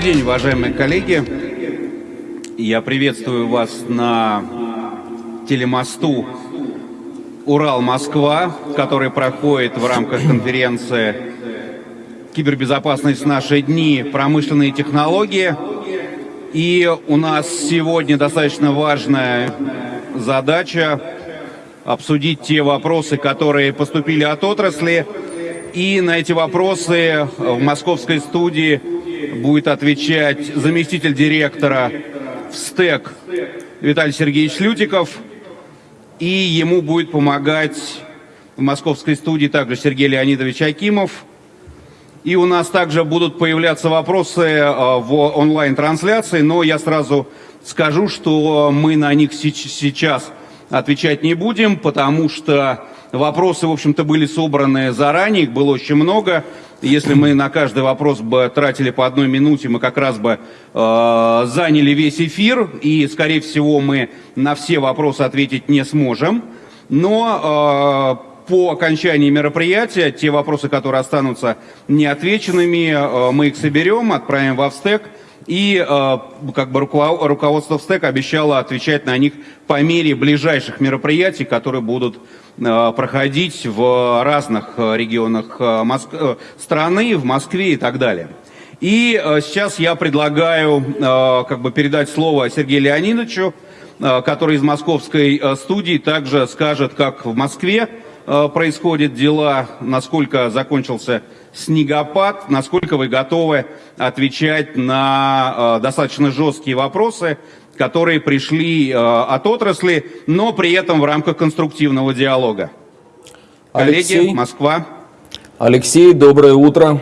Добрый день, уважаемые коллеги. Я приветствую вас на телемосту Урал-Москва, который проходит в рамках конференции «Кибербезопасность в наши дни. Промышленные технологии». И у нас сегодня достаточно важная задача обсудить те вопросы, которые поступили от отрасли. И на эти вопросы в московской студии будет отвечать заместитель директора в СТЭК Виталий Сергеевич Лютиков. И ему будет помогать в московской студии также Сергей Леонидович Акимов. И у нас также будут появляться вопросы э, в онлайн-трансляции, но я сразу скажу, что мы на них сейчас отвечать не будем, потому что вопросы, в общем-то, были собраны заранее, их было очень много. Если мы на каждый вопрос бы тратили по одной минуте, мы как раз бы э, заняли весь эфир, и, скорее всего, мы на все вопросы ответить не сможем. Но э, по окончании мероприятия те вопросы, которые останутся неотвеченными, э, мы их соберем, отправим в Австек, и э, как бы руководство ВСТЭК обещало отвечать на них по мере ближайших мероприятий, которые будут проходить в разных э, регионах э, Моск... страны, в Москве и так далее. И сейчас я предлагаю как бы передать слово Сергею Леонидовичу, который из московской студии также скажет, как в Москве происходят дела, насколько закончился снегопад, насколько вы готовы отвечать на достаточно жесткие вопросы, которые пришли э, от отрасли, но при этом в рамках конструктивного диалога. Алексей, Коллеги, Москва. Алексей, доброе утро.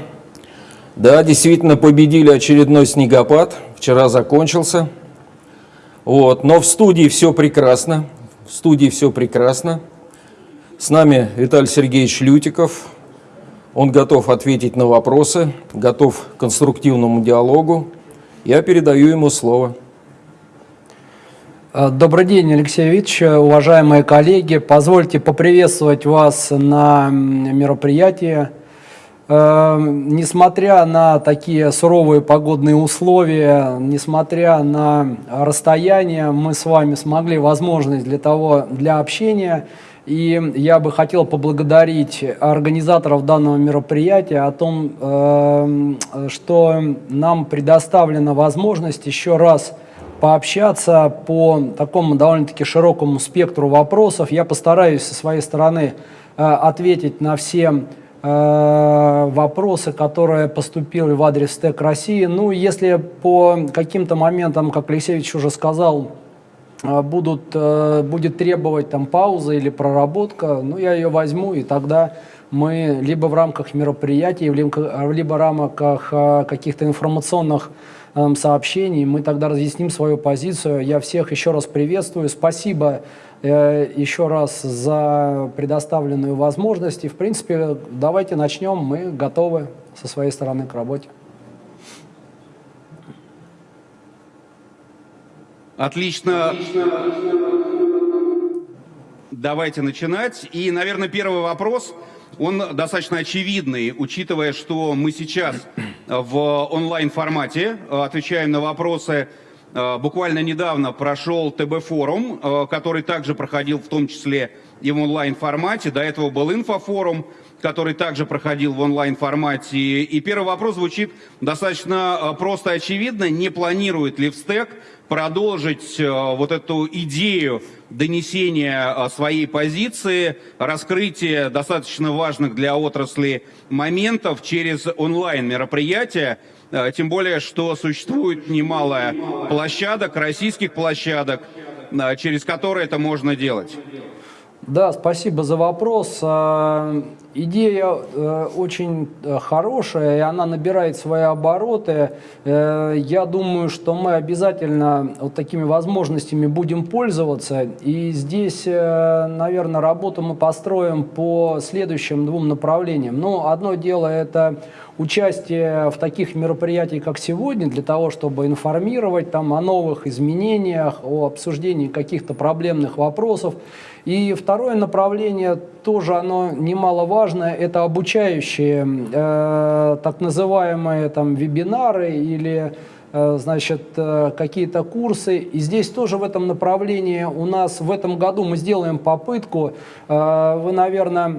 Да, действительно победили очередной снегопад. Вчера закончился. Вот. Но в студии все прекрасно. В студии все прекрасно. С нами Виталий Сергеевич Лютиков. Он готов ответить на вопросы, готов к конструктивному диалогу. Я передаю ему слово. Э, добрый день, Алексей Викторович, уважаемые коллеги. Позвольте поприветствовать вас на мероприятии. Э, несмотря на такие суровые погодные условия, несмотря на расстояние, мы с вами смогли возможность для того, для общения. И я бы хотел поблагодарить организаторов данного мероприятия о том, э, что нам предоставлена возможность еще раз пообщаться по такому довольно-таки широкому спектру вопросов. Я постараюсь со своей стороны э, ответить на все э, вопросы, которые поступили в адрес ТЭК России. Ну, если по каким-то моментам, как Алексеевич уже сказал, э, будут, будет требовать там пауза или проработка, ну, я ее возьму, и тогда мы либо в рамках мероприятий, либо в рамках каких-то информационных сообщений, мы тогда разъясним свою позицию. Я всех еще раз приветствую. Спасибо э, еще раз за предоставленную возможность. И, в принципе, давайте начнем. Мы готовы со своей стороны к работе. Отлично. Давайте начинать. И, наверное, первый вопрос – он достаточно очевидный, учитывая, что мы сейчас в онлайн-формате э, отвечаем на вопросы. Э, буквально недавно прошел ТБ-форум, э, который также проходил в том числе и в онлайн-формате. До этого был инфофорум, который также проходил в онлайн-формате. И первый вопрос звучит достаточно просто очевидно. Не планирует ли ВСТЭК продолжить вот эту идею донесения а, своей позиции, раскрытие достаточно важных для отрасли моментов через онлайн-мероприятия, тем более, что существует немало площадок, российских площадок, через которые это можно делать. Да, спасибо за вопрос. Идея э, очень э, хорошая, и она набирает свои обороты. Э, я думаю, что мы обязательно вот такими возможностями будем пользоваться. И здесь, наверное, работу мы построим по следующим двум направлениям. Ну, одно дело – это участие в таких мероприятиях, как сегодня, для того, чтобы информировать там, о новых изменениях, о обсуждении каких-то проблемных вопросов. И второе направление тоже оно немаловажно важное это обучающие, э, так называемые там вебинары или э, значит, э, какие-то курсы. И здесь тоже в этом направлении у нас в этом году мы сделаем попытку. Э, вы, наверное,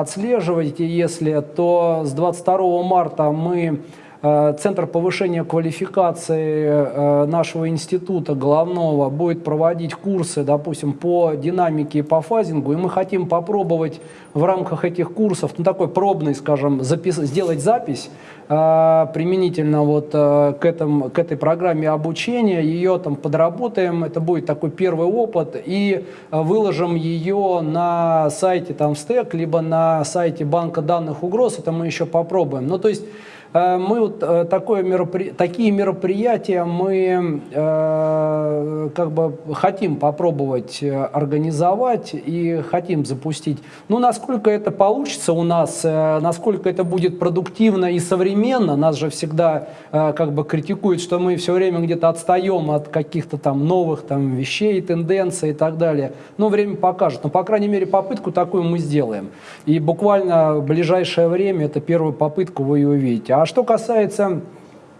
отслеживаете, если, то с 22 марта мы Центр повышения квалификации э, нашего института головного будет проводить курсы, допустим, по динамике и по фазингу, и мы хотим попробовать в рамках этих курсов, ну, такой пробный, скажем, запис сделать запись э, применительно вот к, этому, к этой программе обучения, ее там подработаем, это будет такой первый опыт, и выложим ее на сайте там стек, либо на сайте банка данных угроз, это мы еще попробуем. Ну, то есть Э, мы вот э, такое меропри... такие мероприятия мы э, как бы хотим попробовать э, организовать и хотим запустить. Ну, насколько это получится у нас, э, насколько это будет продуктивно и современно, нас же всегда э, как бы критикуют, что мы все время где-то отстаем от каких-то там новых там вещей, тенденций и так далее. Ну, время покажет. Но, по крайней мере, попытку такую мы сделаем. И буквально в ближайшее время, это первую попытку вы ее увидите. А а что касается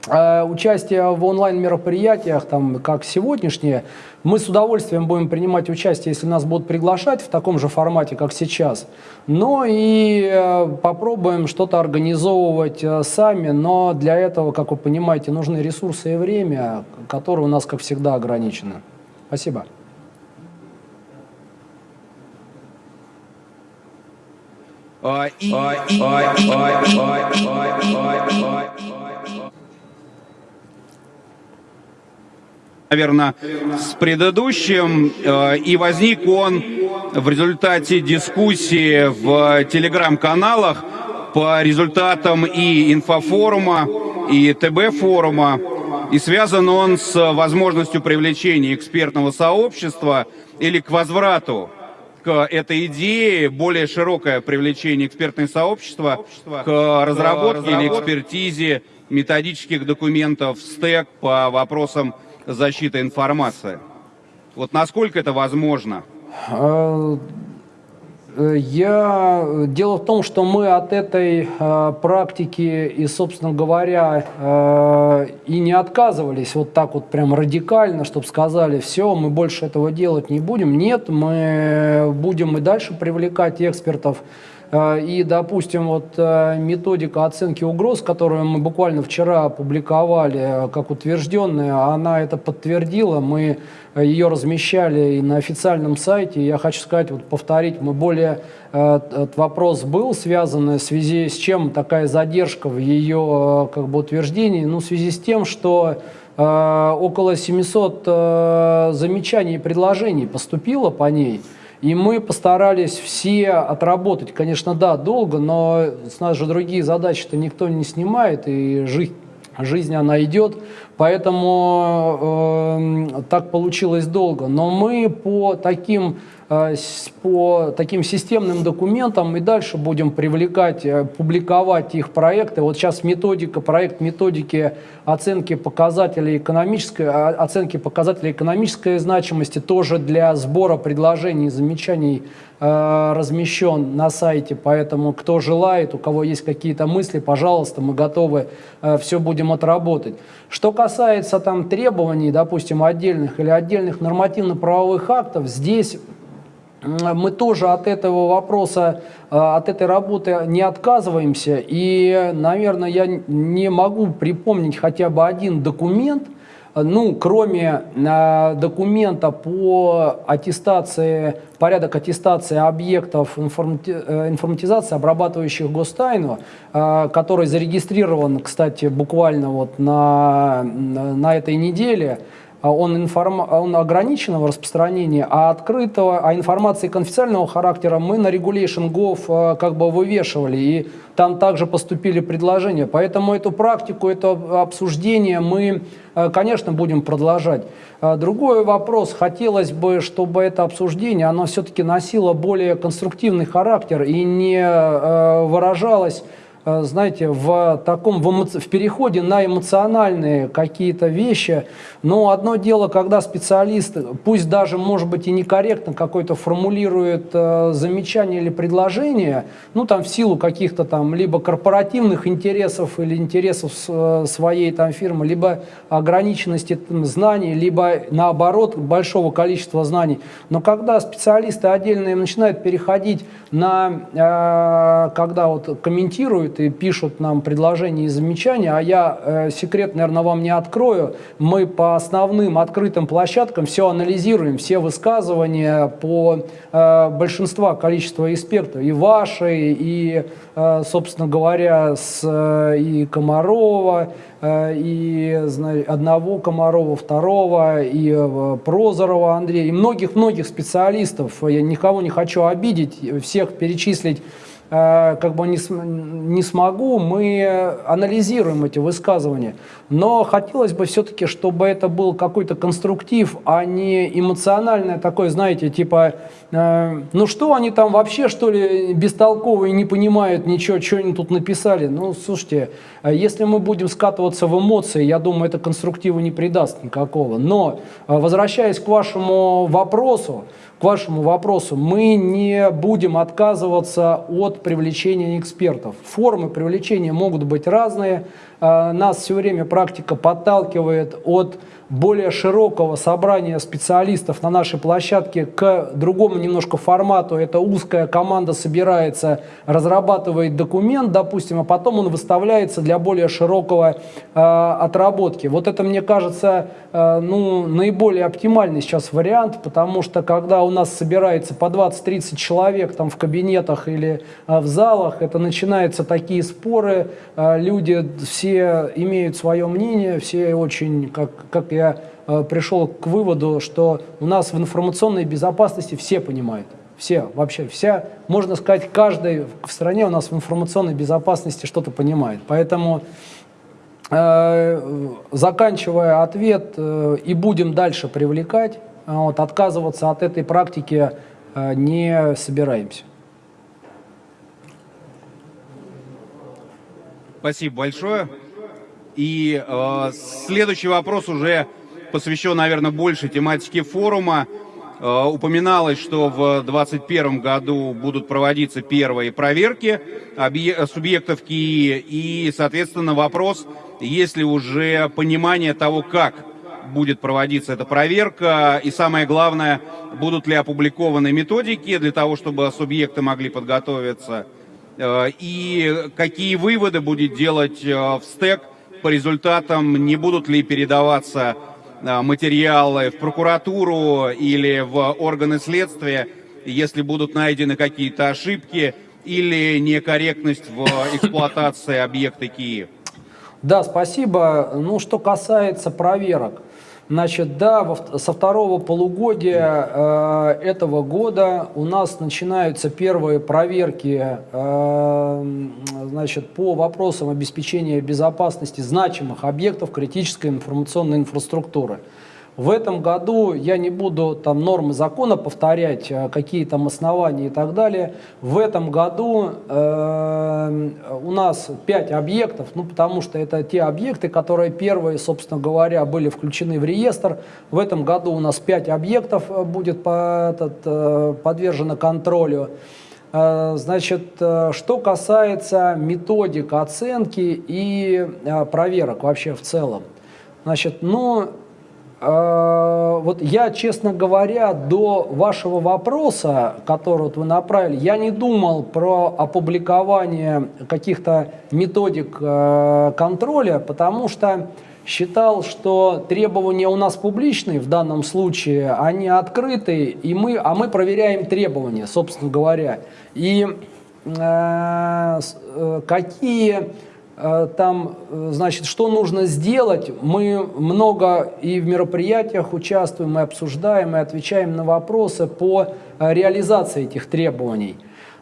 э, участия в онлайн-мероприятиях, там, как сегодняшние, мы с удовольствием будем принимать участие, если нас будут приглашать в таком же формате, как сейчас. Но и э, попробуем что-то организовывать э, сами, но для этого, как вы понимаете, нужны ресурсы и время, которые у нас, как всегда, ограничены. Спасибо. Наверное, с предыдущим, э, и возник он в результате дискуссии в телеграм-каналах по результатам и инфофорума, и ТБ-форума, и связан он с возможностью привлечения экспертного сообщества или к возврату к этой идее более широкое привлечение экспертного сообщества к разработке или экспертизе методических документов СТЭК по вопросам защиты информации. Вот насколько это возможно? Э, я... Дело в том, что мы от этой э, практики и, собственно говоря, э, и не отказывались вот так вот прям радикально, чтобы сказали, все, мы больше этого делать не будем. Нет, мы будем и дальше привлекать экспертов, Э, и, допустим, вот э, методика оценки угроз, которую мы буквально вчера опубликовали э, как утвержденная, она это подтвердила. Мы ее размещали и на официальном сайте. Я хочу сказать, вот повторить, мы более этот вопрос был связан в связи с чем такая задержка в ее как бы утверждении, ну, в связи с тем, что около 700 замечаний и предложений поступило по ней. И мы постарались все отработать. Конечно, да, долго, но с нас же другие задачи-то никто не снимает, и жизнь, жизнь она идет. Поэтому э, так получилось долго. Но мы по таким по таким системным документам и дальше будем привлекать, э, публиковать их проекты. Вот сейчас методика, проект методики оценки показателей экономической, а, оценки показателей экономической значимости тоже для сбора предложений и замечаний э, размещен на сайте, поэтому кто желает, у кого есть какие-то мысли, пожалуйста, мы готовы все будем отработать. Что касается там требований, допустим, отдельных или отдельных нормативно-правовых актов, здесь мы тоже от этого вопроса, э, от этой работы не отказываемся. И, наверное, я не могу припомнить хотя бы один документ, ну, кроме э, документа по аттестации, порядок аттестации объектов э, информатизации, обрабатывающих гостайну, который зарегистрирован, кстати, буквально вот на, на этой неделе, он, информ... он ограниченного распространения, а открытого, а информации конфиденциального характера мы на Regulation.gov э, как бы вывешивали, и там также поступили предложения. Поэтому эту практику, это обсуждение мы, э, конечно, будем продолжать. А другой вопрос, хотелось бы, чтобы это обсуждение, оно все-таки носило более конструктивный характер и не э, выражалось знаете, в таком, в, эмо- в переходе на эмоциональные какие-то вещи. Но одно дело, когда специалист, пусть даже, может быть, и некорректно какой-то формулирует э, замечание или предложение, ну, там, в силу каких-то там либо корпоративных интересов или интересов э, своей там фирмы, либо ограниченности там, знаний, либо, наоборот, большого количества знаний. Но когда специалисты отдельные начинают переходить на, э, когда вот комментируют и пишут нам предложения и замечания, а я э, секрет, наверное, вам не открою, мы по основным открытым площадкам все анализируем, все высказывания по э, большинства количества экспертов, и ваши, и, э, собственно говоря, с э, и Комарова, э, и зна- одного Комарова, второго, и э, Прозорова Андрея, и многих-многих специалистов. Я никого не хочу обидеть, всех перечислить как бы не, не смогу, мы анализируем эти высказывания. Но хотелось бы все-таки, чтобы это был какой-то конструктив, а не эмоциональное такое, знаете, типа, э, ну что они там вообще, что ли, бестолковые, не понимают ничего, что они тут написали. Ну, слушайте, э, если мы будем скатываться в эмоции, я думаю, это конструктива не придаст никакого. Но, э, возвращаясь к вашему вопросу, к вашему вопросу, мы не будем отказываться от привлечения экспертов. Формы привлечения могут быть разные. Э, Нас все время практика подталкивает от более широкого собрания специалистов на нашей площадке к другому немножко формату. Это узкая команда собирается, разрабатывает документ, допустим, а потом он выставляется для более широкого э, отработки. Вот это, мне кажется, э, ну, наиболее оптимальный сейчас вариант, потому что когда у нас собирается по 20-30 человек там в кабинетах или э, в залах, это начинаются такие споры, э, люди все имеют свое мнение, все очень, как, как я э, пришел к выводу, что у нас в информационной безопасности все понимают. Все, вообще, вся, можно сказать, каждый в стране у нас в информационной безопасности что-то понимает. Поэтому, э, заканчивая ответ, э, и будем дальше привлекать, а вот, отказываться от этой практики э, не собираемся. Спасибо большое. И э, следующий вопрос уже посвящен, наверное, больше тематике форума. Э, упоминалось, что в 2021 году будут проводиться первые проверки субъектов КИИ. И, соответственно, вопрос, есть ли уже понимание того, как будет проводиться эта проверка, и самое главное, будут ли опубликованы методики для того, чтобы субъекты могли подготовиться, и какие выводы будет делать э, в стек по результатам, не будут ли передаваться э, материалы в прокуратуру или в органы следствия, если будут найдены какие-то ошибки или некорректность в эксплуатации объекта Киев. Да, спасибо. Ну, что касается проверок. Значит, да, со второго полугодия э, этого года у нас начинаются первые проверки э, значит, по вопросам обеспечения безопасности значимых объектов критической информационной инфраструктуры. В этом году я не буду там нормы закона повторять, э, какие там основания и так далее. В этом году э, у нас 5 объектов, ну потому что это те объекты, которые первые, собственно говоря, были включены в реестр. В этом году у нас 5 объектов э, будет по, этот, э, подвержено контролю. Э, Значит, что касается методик оценки и проверок вообще в целом. Значит, ну, вот я, честно говоря, до вашего вопроса, который вот вы направили, я не думал про опубликование каких-то методик э, контроля, потому что считал, что требования у нас публичные в данном случае, они открытые, и мы, а мы проверяем требования, собственно говоря. И э, э, какие там, э, значит, что нужно сделать, мы много и в мероприятиях участвуем, и обсуждаем, и отвечаем на вопросы по э, реализации этих требований.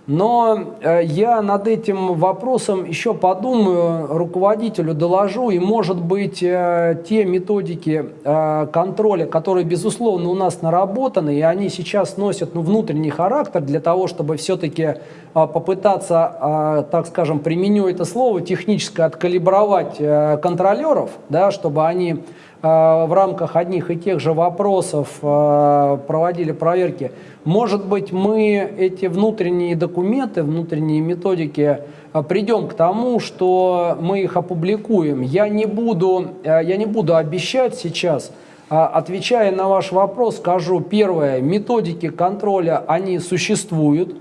Но э, я над этим вопросом еще подумаю, руководителю доложу, и, может быть, э, те методики э, контроля, которые, безусловно, у нас наработаны, и они сейчас носят ну, внутренний характер для того, чтобы все-таки попытаться, так скажем, применю это слово, технически откалибровать контролеров, да, чтобы они в рамках одних и тех же вопросов проводили проверки. Может быть, мы эти внутренние документы, внутренние методики а, придем к тому, что мы их опубликуем. Я не буду, я не буду обещать сейчас, отвечая на ваш вопрос, скажу первое, методики контроля, они существуют.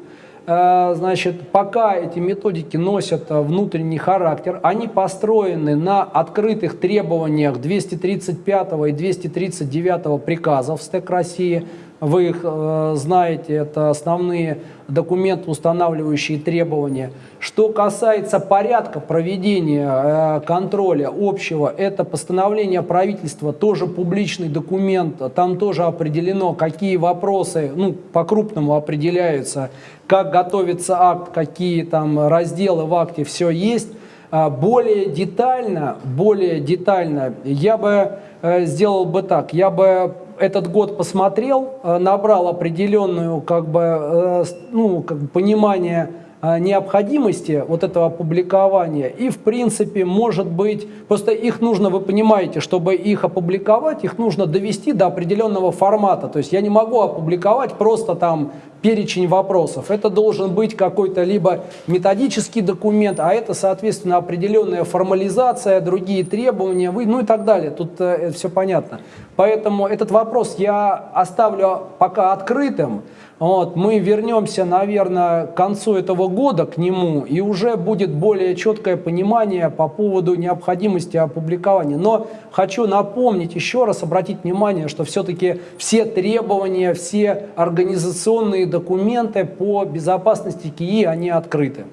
Значит, пока эти методики носят внутренний характер, они построены на открытых требованиях 235 и 239 приказов СТЭК России, вы их э, знаете, это основные документы, устанавливающие требования. Что касается порядка проведения э, контроля общего, это постановление правительства, тоже публичный документ, там тоже определено, какие вопросы, ну, по-крупному определяются, как готовится акт, какие там разделы в акте, все есть. А более детально, более детально я бы э, сделал бы так, я бы этот год посмотрел, э, набрал определенную как бы, э, ну, как бы понимание э, необходимости вот этого опубликования. И, в принципе, может быть, просто их нужно, вы понимаете, чтобы их опубликовать, их нужно довести до определенного формата. То есть я не могу опубликовать просто там перечень вопросов. Это должен быть какой-то либо методический документ, а это, соответственно, определенная формализация, другие требования, вы, ну и так далее. Тут э, все понятно. Поэтому этот вопрос я оставлю пока открытым. Вот, мы вернемся, наверное, к концу этого года к нему, и уже будет более четкое понимание по поводу необходимости опубликования. Но хочу напомнить, еще раз обратить внимание, что все-таки все требования, все организационные документы по безопасности КИИ, они открыты.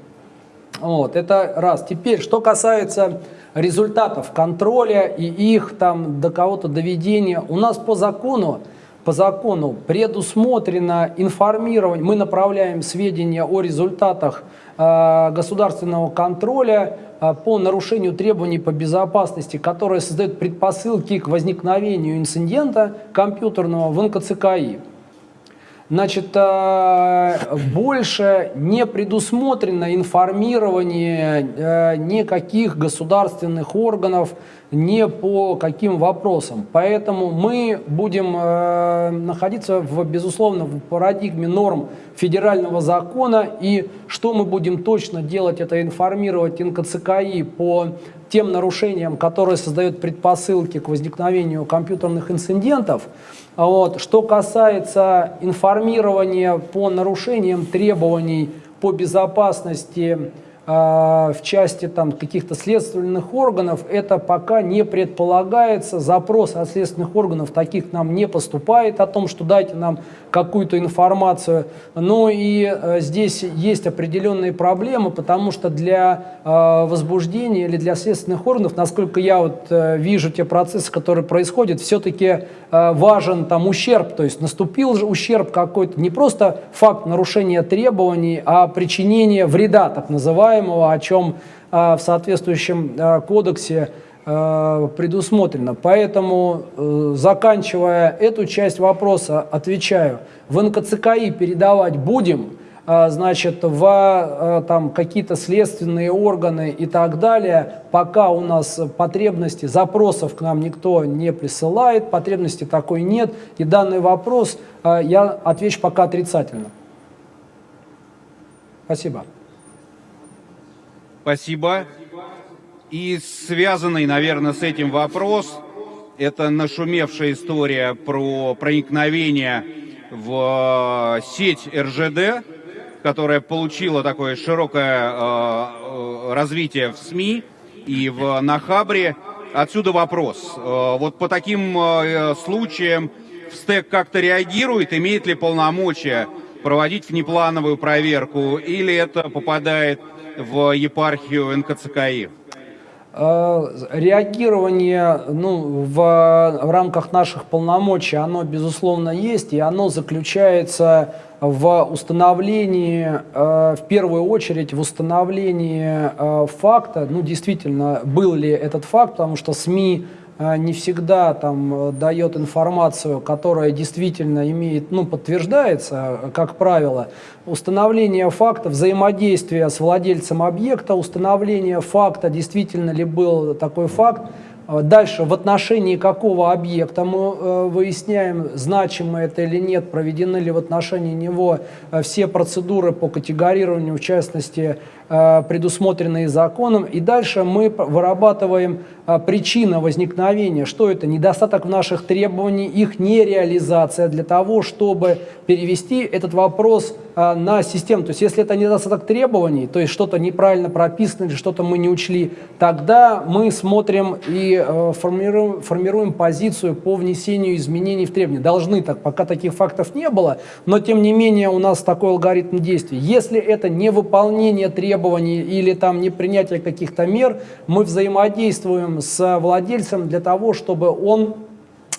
Вот, это раз. Теперь, что касается результатов контроля и их там до кого-то доведения, у нас по закону по закону предусмотрено информирование, мы направляем сведения о результатах э, государственного контроля э, по нарушению требований по безопасности, которые создают предпосылки к возникновению инцидента компьютерного в НКЦКИ. Значит, э, больше не предусмотрено информирование э, никаких государственных органов не по каким вопросам. Поэтому мы будем э, находиться, в, безусловно, в парадигме норм федерального закона. И что мы будем точно делать, это информировать НКЦКИ по тем нарушениям, которые создают предпосылки к возникновению компьютерных инцидентов. Вот. Что касается информирования по нарушениям требований по безопасности а, в части там каких-то следственных органов, это пока не предполагается. Запрос от следственных органов таких нам не поступает о том, что дайте нам какую-то информацию. Но и э, здесь есть определенные проблемы, потому что для э, возбуждения или для следственных органов, насколько я вот э, вижу те процессы, которые происходят, все-таки важен там ущерб, то есть наступил же ущерб какой-то, не просто факт нарушения требований, а причинение вреда, так называемого, называемого, о чем а, в соответствующем а, кодексе а, предусмотрено. Поэтому, э, заканчивая эту часть вопроса, отвечаю, в НКЦКИ передавать будем, значит, в там какие-то следственные органы и так далее, пока у нас потребности, запросов к нам никто не присылает, потребности такой нет, и данный вопрос я отвечу пока отрицательно. Спасибо. Спасибо. И связанный, наверное, с этим вопрос, это нашумевшая история про проникновение в э, сеть РЖД, которая получила такое широкое э, э, развитие в СМИ и в Нахабре. Отсюда вопрос. Вот по таким случаям в СТЭК как-то реагирует, имеет ли полномочия проводить внеплановую проверку, или это попадает в епархию НКЦКИ? Э, реагирование ну, в, в рамках наших полномочий, оно, безусловно, есть, и оно заключается в установлении, э, в первую очередь, в установлении э, факта, ну, действительно, был ли этот факт, потому что СМИ не всегда там дает информацию, которая действительно имеет, ну, подтверждается, как правило, установление факта взаимодействия с владельцем объекта, установление факта, действительно ли был такой факт, а дальше, в отношении какого объекта мы э, выясняем, значимо это или нет, проведены ли в отношении него э, все процедуры по категорированию, в частности, э, предусмотренные законом. И дальше мы вырабатываем причина возникновения, что это недостаток в наших требованиях, их нереализация для того, чтобы перевести этот вопрос на систему. То есть если это недостаток требований, то есть что-то неправильно прописано или что-то мы не учли, тогда мы смотрим и Э, формируем, формируем позицию по внесению изменений в требования. Должны так, пока таких фактов не было, но тем не менее у нас такой алгоритм действий. Если это не выполнение требований или там не принятие каких-то мер, мы взаимодействуем с владельцем для того, чтобы он,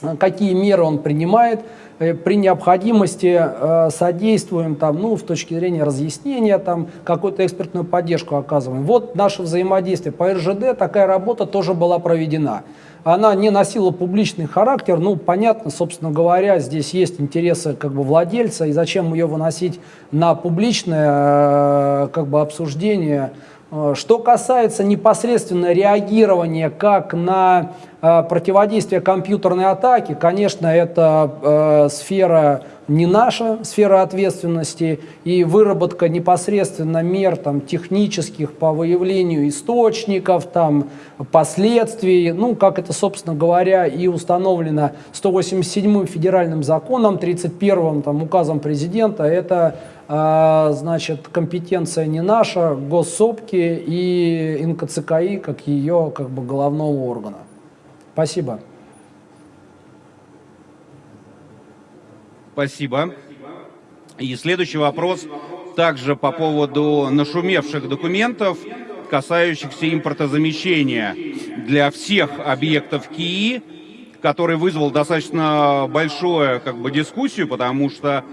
э, какие меры он принимает, при необходимости э, содействуем там, ну, в точке зрения разъяснения, там, какую-то экспертную поддержку оказываем. Вот наше взаимодействие. По РЖД такая работа тоже была проведена. Она не носила публичный характер, ну, понятно, собственно говоря, здесь есть интересы как бы владельца, и зачем ее выносить на публичное э, как бы обсуждение, Э, что касается непосредственно реагирования как на э, противодействие компьютерной атаки, конечно, это э, сфера не наша сфера ответственности и выработка непосредственно мер там, технических по выявлению источников, там, последствий, ну, как это, собственно говоря, и установлено 187-м федеральным законом, 31-м там, указом президента, это значит, компетенция не наша, госсопки и НКЦКИ как ее как бы головного органа. Спасибо. Спасибо. И следующий вопрос также по поводу нашумевших документов, касающихся импортозамещения для всех объектов КИИ, который вызвал достаточно большую как бы, дискуссию, потому что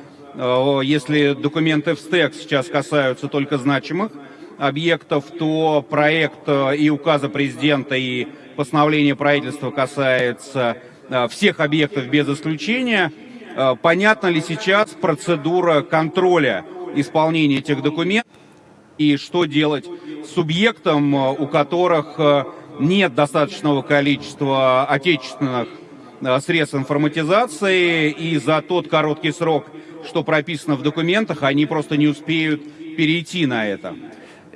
если документы в СТЭК сейчас касаются только значимых объектов, то проект э, и указа президента, и постановление правительства касается э, всех объектов без исключения – Э, понятна ли сейчас процедура контроля исполнения этих документов? И что делать субъектам, э, у которых нет достаточного количества отечественных средств информатизации, и за тот короткий срок, что прописано в документах, они просто не успеют перейти на это.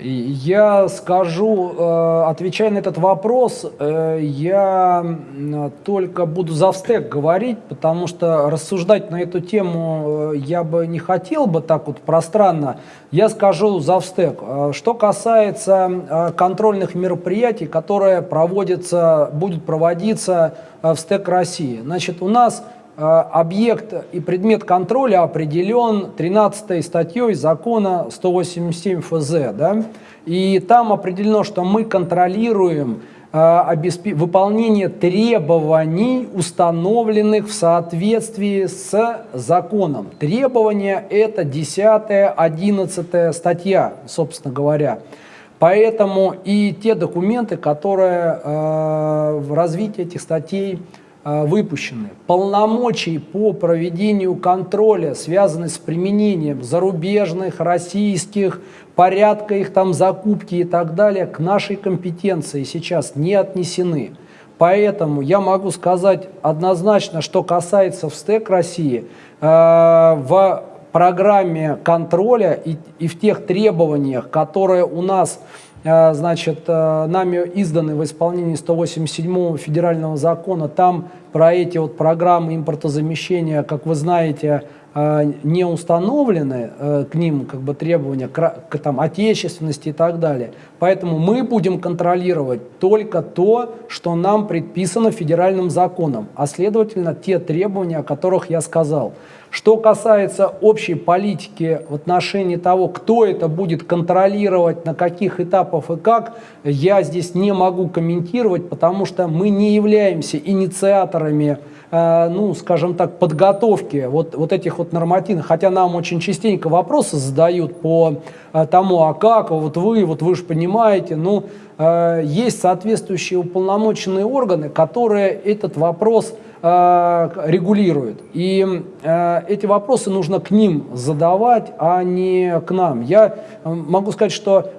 Я скажу, э, отвечая на этот вопрос, э, я только буду за встек говорить, потому что рассуждать на эту тему э, я бы не хотел бы так вот пространно. Я скажу за встек. Что касается контрольных мероприятий, которые проводятся, будут проводиться в СТЭК России. Значит, у нас объект и предмет контроля определен 13 статьей закона 187 ФЗ. Да? И там определено, что мы контролируем э, выполнение требований, установленных в соответствии с законом. Требования – это 10-11 статья, собственно говоря. Поэтому и те документы, которые э, в развитии этих статей Э, выпущены. Полномочий по проведению контроля, связанных с применением зарубежных, российских, порядка их там закупки и так далее, к нашей компетенции сейчас не отнесены. Поэтому я могу сказать однозначно, что касается ВСТЭК России, э, в программе контроля и, в тех требованиях, которые у нас значит, э, нами изданы в исполнении 187 федерального закона, там про эти вот программы импортозамещения, как вы знаете, э, не установлены э, к ним как бы требования к там, отечественности и так далее. Поэтому мы будем контролировать только то, что нам предписано федеральным законом, а следовательно те требования, о которых я сказал. Что касается общей политики в отношении того, кто это будет контролировать, на каких этапах и как, я здесь не могу комментировать, потому что мы не являемся инициаторами э, ну, скажем так, подготовки вот, вот этих вот нормативных, хотя нам очень частенько вопросы задают по э, тому, а как, вот вы, вот вы же понимаете, ну, э, есть соответствующие уполномоченные органы, которые этот вопрос регулирует. И э, эти вопросы нужно к ним задавать, а не к нам. Я э, могу сказать, что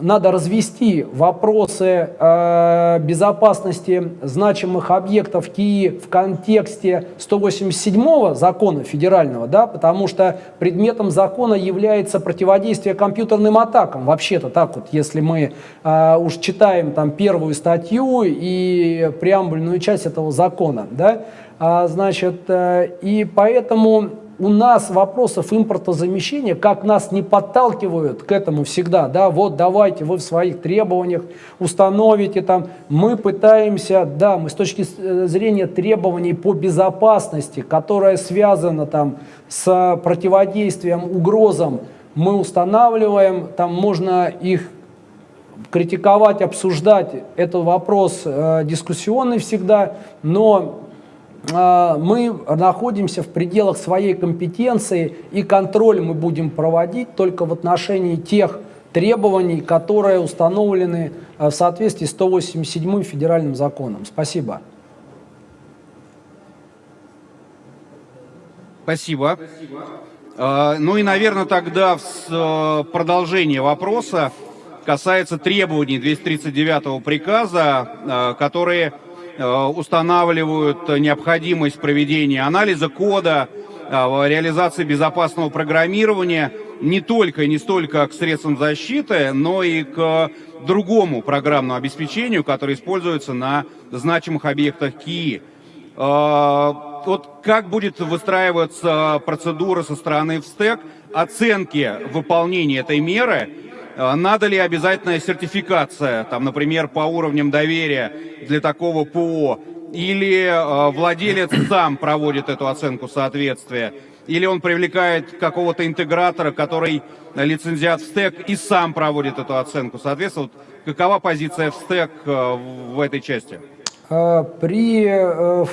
надо развести вопросы э, безопасности значимых объектов КИИ в контексте 187 закона федерального, да, потому что предметом закона является противодействие компьютерным атакам. Вообще-то так вот, если мы э, уж читаем там первую статью и преамбульную часть этого закона, да, а, значит, э, и поэтому у нас вопросов импортозамещения, как нас не подталкивают к этому всегда, да, вот давайте вы в своих требованиях установите там, мы пытаемся, да, мы с точки э, зрения требований по безопасности, которая связана там с противодействием угрозам, мы устанавливаем, там можно их критиковать, обсуждать, это вопрос э, дискуссионный всегда, но мы находимся в пределах своей компетенции, и контроль мы будем проводить только в отношении тех требований, которые установлены а, в соответствии с 187 федеральным законом. Спасибо. Спасибо. А, ну и, наверное, тогда в продолжение вопроса касается требований 239 приказа, которые устанавливают необходимость проведения анализа кода, э, реализации безопасного программирования не только и не столько к средствам защиты, но и к другому программному обеспечению, которое используется на значимых объектах КИИ. Э, вот как будет выстраиваться процедура со стороны ВСТЭК оценки выполнения этой меры надо ли обязательная сертификация, там, например, по уровням доверия для такого ПО? Или э, владелец сам проводит эту оценку соответствия? Или он привлекает какого-то интегратора, который лицензиат в стек и сам проводит эту оценку? Соответственно, вот какова позиция в стек э, в этой части? Э, при э,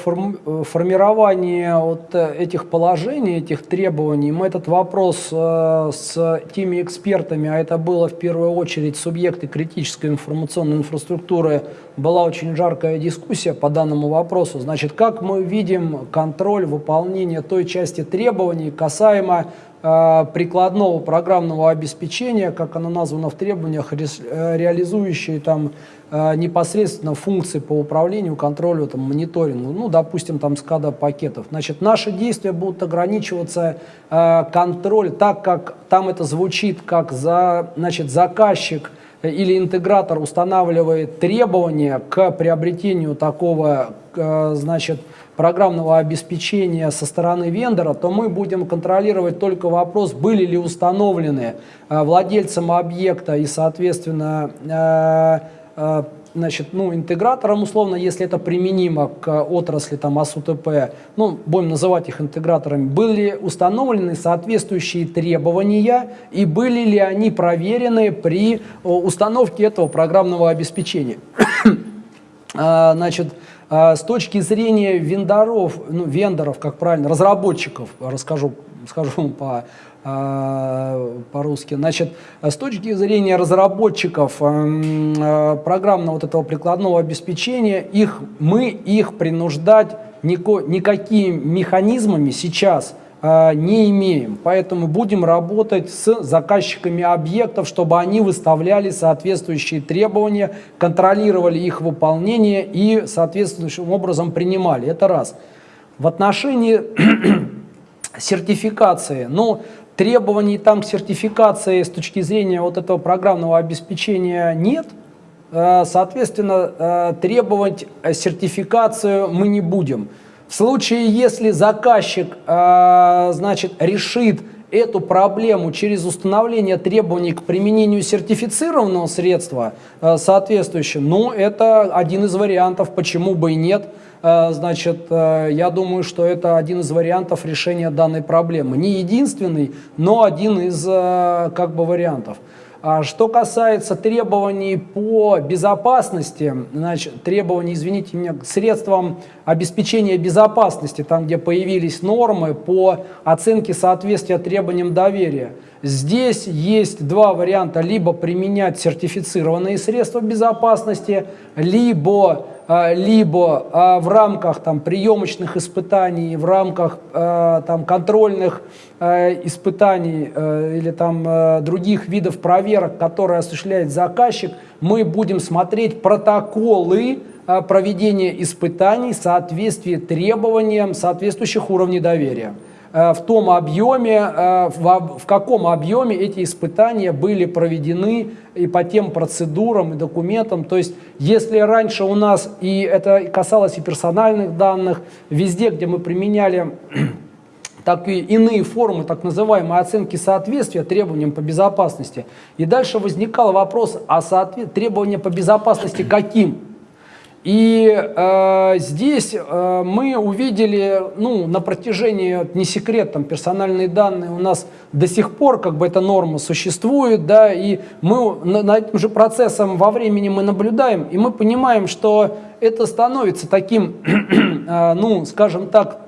формировании вот этих положений, этих требований, мы этот вопрос э, с теми экспертами, а это было в первую очередь субъекты критической информационной инфраструктуры, была очень жаркая дискуссия по данному вопросу. Значит, как мы видим контроль выполнения той части требований касаемо прикладного программного обеспечения, как оно названо в требованиях, реализующие там Э, непосредственно функции по управлению, контролю, там, мониторингу, ну, допустим, там, скада пакетов. Значит, наши действия будут ограничиваться э, контроль, так как там это звучит, как за, значит, заказчик или интегратор устанавливает требования к приобретению такого, э, значит, программного обеспечения со стороны вендора, то мы будем контролировать только вопрос, были ли установлены э, владельцем объекта и, соответственно, э, Э, значит, ну, интегратором, условно, если это применимо к отрасли там, АСУТП, ну, будем называть их интеграторами, были установлены соответствующие требования и были ли они проверены при установке этого программного обеспечения. А, значит, а, с точки зрения вендоров, ну, вендоров, как правильно, разработчиков, расскажу, скажу по по-русски. Значит, с точки зрения разработчиков эм, э, программного вот этого прикладного обеспечения, их, мы их принуждать нико, никакими механизмами сейчас э, не имеем. Поэтому будем работать с заказчиками объектов, чтобы они выставляли соответствующие требования, контролировали их выполнение и соответствующим образом принимали. Это раз. В отношении сертификации, ну, требований там к сертификации с точки зрения вот этого программного обеспечения нет. Э, соответственно, э, требовать сертификацию мы не будем. В случае, если заказчик, э, значит, решит эту проблему через установление требований к применению сертифицированного средства э, соответствующего, ну, это один из вариантов, почему бы и нет. Э, значит, э, я думаю, что это один из вариантов решения данной проблемы. Не единственный, но один из э, как бы вариантов. А что касается требований по безопасности, значит, требований, извините меня, средствам обеспечения безопасности, там, где появились нормы по оценке соответствия требованиям доверия, здесь есть два варианта. Либо применять сертифицированные средства безопасности, либо а, либо а, в рамках там, приемочных испытаний, в рамках а, там, контрольных испытаний или там, других видов проверок, которые осуществляет заказчик, мы будем смотреть протоколы проведения испытаний в соответствии требованиям соответствующих уровней доверия. Э, в том объеме, э, в каком объеме эти испытания были проведены и по тем процедурам и документам. То есть, если раньше у нас, и это касалось и персональных данных, везде, где мы применяли такие иные формы так называемой оценки соответствия требованиям по безопасности. И дальше возникал вопрос, а соответ... требования по безопасности каким? И э, здесь э, мы увидели, ну, на протяжении, не секрет, там, персональные данные у нас до сих пор, как бы эта норма существует, да, и мы на, на этим же процессом во времени мы наблюдаем, и мы понимаем, что это становится таким, э, ну, скажем так,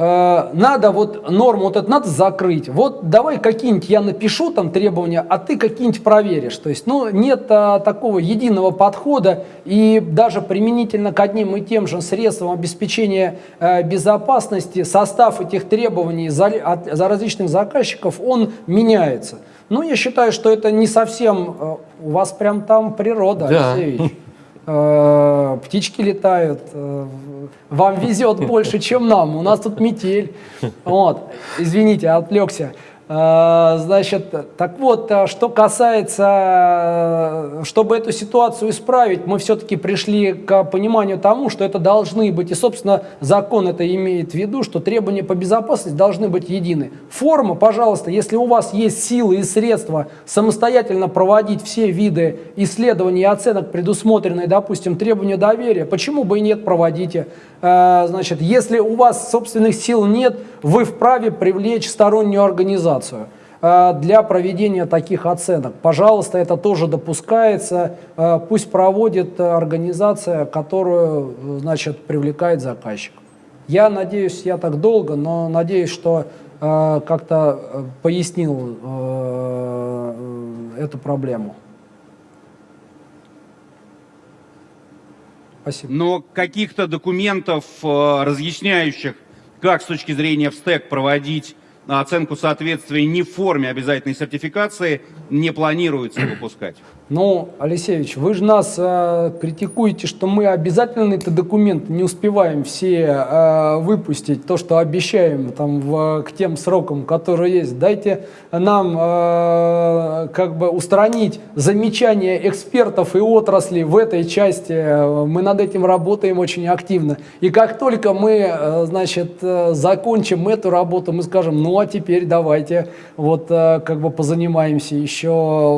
Э, надо вот норму вот это надо закрыть. Вот давай какие-нибудь я напишу там требования, а ты какие-нибудь проверишь. То есть, ну, нет а, такого единого подхода и даже применительно к одним и тем же средствам обеспечения э, безопасности состав этих требований за, от, за различных заказчиков, он меняется. Ну, я считаю, что это не совсем... Э, у вас прям там природа, да. Алексеевич. Э, птички летают, э, вам везет больше, чем нам, у нас тут метель. Вот, извините, отвлекся. А, значит, так вот, а, что касается, а, чтобы эту ситуацию исправить, мы все-таки пришли к пониманию тому, что это должны быть, и, собственно, закон это имеет в виду, что требования по безопасности должны быть едины. Форма, пожалуйста, если у вас есть силы и средства самостоятельно проводить все виды исследований и оценок, предусмотренные, допустим, требования доверия, почему бы и нет, проводите. Значит, если у вас собственных сил нет, вы вправе привлечь стороннюю организацию э, для проведения таких оценок. Пожалуйста, это тоже допускается. Э, пусть проводит организация, которую э, значит, привлекает заказчик. Я надеюсь, я так долго, но надеюсь, что как-то пояснил эту проблему. Спасибо. Но каких-то документов, разъясняющих как с точки зрения в стек проводить оценку соответствия не в форме обязательной сертификации не планируется выпускать. Ну, Алексеевич, вы же нас э, критикуете, что мы обязательно этот документ не успеваем все э, выпустить, то, что обещаем там, в, к тем срокам, которые есть. Дайте нам э, как бы устранить замечания экспертов и отрасли в этой части. Мы над этим работаем очень активно. И как только мы, э, значит, э, закончим эту работу, мы скажем, ну а теперь давайте вот э, как бы позанимаемся еще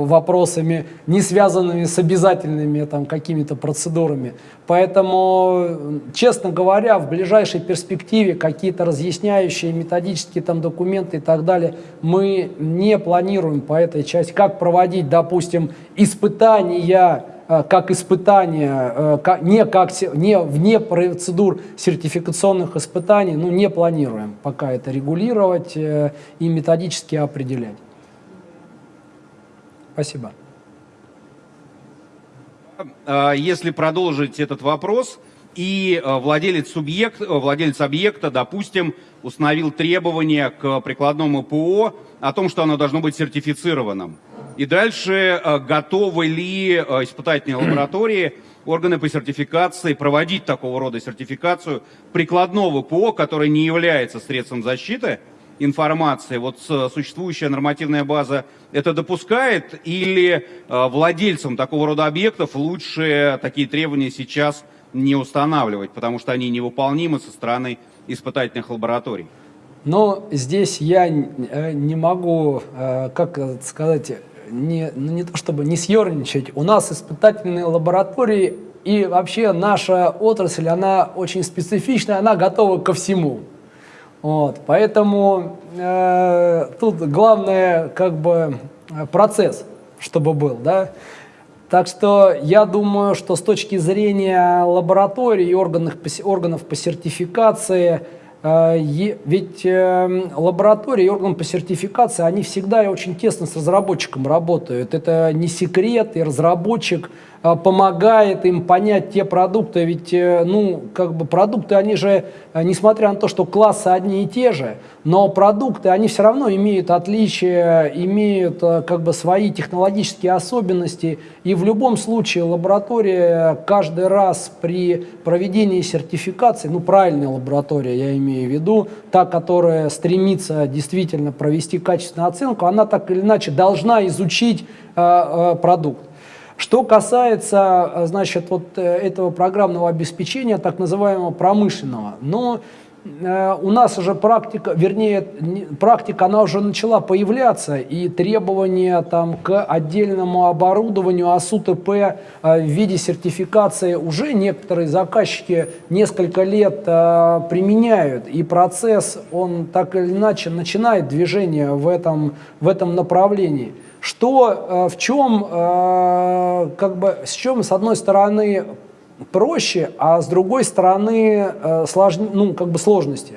вопросами не не связанными с обязательными там какими-то процедурами. Поэтому, честно говоря, в ближайшей перспективе какие-то разъясняющие методические там документы и так далее мы не планируем по этой части. Как проводить, допустим, испытания э, как испытания, э, не, как, не вне процедур сертификационных испытаний, ну, не планируем пока это регулировать э, и методически определять. Спасибо. А, если продолжить этот вопрос, и а, владелец, субъект, а, владелец объекта, допустим, установил требования к прикладному ПО о том, что оно должно быть сертифицированным. И дальше готовы ли испытательные лаборатории, органы по сертификации проводить такого рода сертификацию прикладного ПО, который не является средством защиты, информации, вот существующая нормативная база это допускает или э, владельцам такого рода объектов лучше такие требования сейчас не устанавливать, потому что они невыполнимы со стороны испытательных лабораторий. Но здесь я э, не могу, э, как сказать, не, ну не то чтобы не съерничать. У нас испытательные лаборатории и вообще наша отрасль, она очень специфичная, она готова ко всему. Вот, поэтому э, тут главное как бы процесс, чтобы был, да. Так что я думаю, что с точки зрения лабораторий и органов, органов по сертификации – а, ведь эм, лаборатории и орган по сертификации, они всегда очень тесно с разработчиком работают. Это не секрет, и разработчик помогает им понять те продукты. Ведь, э, ну, как бы продукты, они же, э, несмотря на то, что классы одни и те же, но продукты, они все равно имеют отличия, имеют э, как бы свои технологические особенности. И в любом случае лаборатория каждый раз при проведении сертификации, ну, правильная лаборатория, я имею в виду, та, которая стремится действительно провести качественную оценку, она так или иначе должна изучить э, э, продукт. Что касается, э, значит, вот э, этого программного обеспечения, так называемого промышленного, но э, у нас уже практика, вернее, практика, она уже начала появляться, и требования там, к отдельному оборудованию АСУТП в виде сертификации уже некоторые заказчики несколько лет применяют, и процесс, он так или иначе начинает движение в этом, в этом направлении что э, в чем, э, как бы, с чем, с одной стороны, проще, а с другой стороны, э, слож, ну, как бы сложности.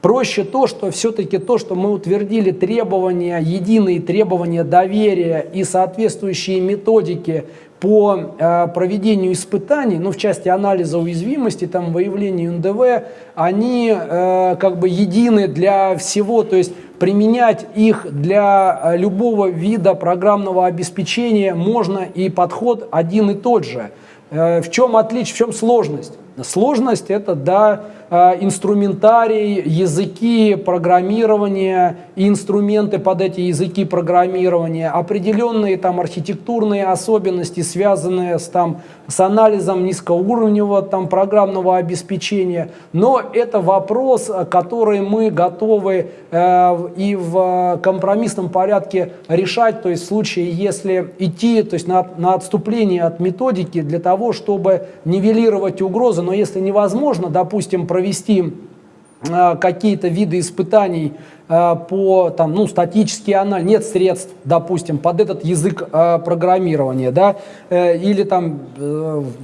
Проще то, что все-таки то, что мы утвердили требования, единые требования доверия и соответствующие методики по э, проведению испытаний, ну, в части анализа уязвимости, там, выявления НДВ, они э, как бы едины для всего, то есть применять их для э, любого вида программного обеспечения можно и подход один и тот же. Э, в чем отличие, в чем сложность? Сложность это, да, инструментарий, языки программирования, инструменты под эти языки программирования, определенные там архитектурные особенности, связанные с, там, с анализом низкоуровневого там, программного обеспечения. Но это вопрос, который мы готовы э, и в компромиссном порядке решать, то есть в случае, если идти то есть на, на отступление от методики для того, чтобы нивелировать угрозы, но если невозможно, допустим, провести э, какие-то виды испытаний э, по там, ну, статический анализ, нет средств, допустим, под этот язык э, программирования, да, или там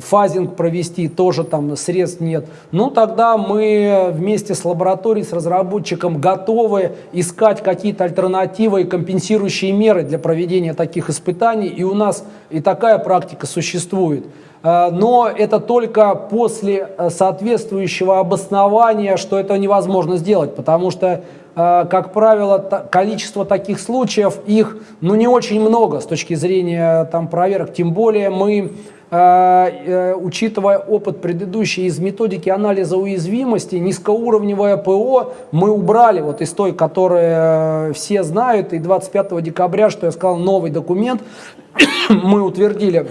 фазинг провести, тоже там средств нет, ну тогда мы вместе с лабораторией, с разработчиком готовы искать какие-то альтернативы и компенсирующие меры для проведения таких испытаний, и у нас и такая практика существует. Э, но это только после э, соответствующего обоснования, что это невозможно сделать, потому что, э, как правило, количество таких случаев, их ну, не очень много с точки зрения там, проверок, тем более мы учитывая опыт предыдущий из методики анализа уязвимости, низкоуровневое ПО мы убрали вот из той, которую все знают, и 25 декабря, что я сказал, новый документ мы утвердили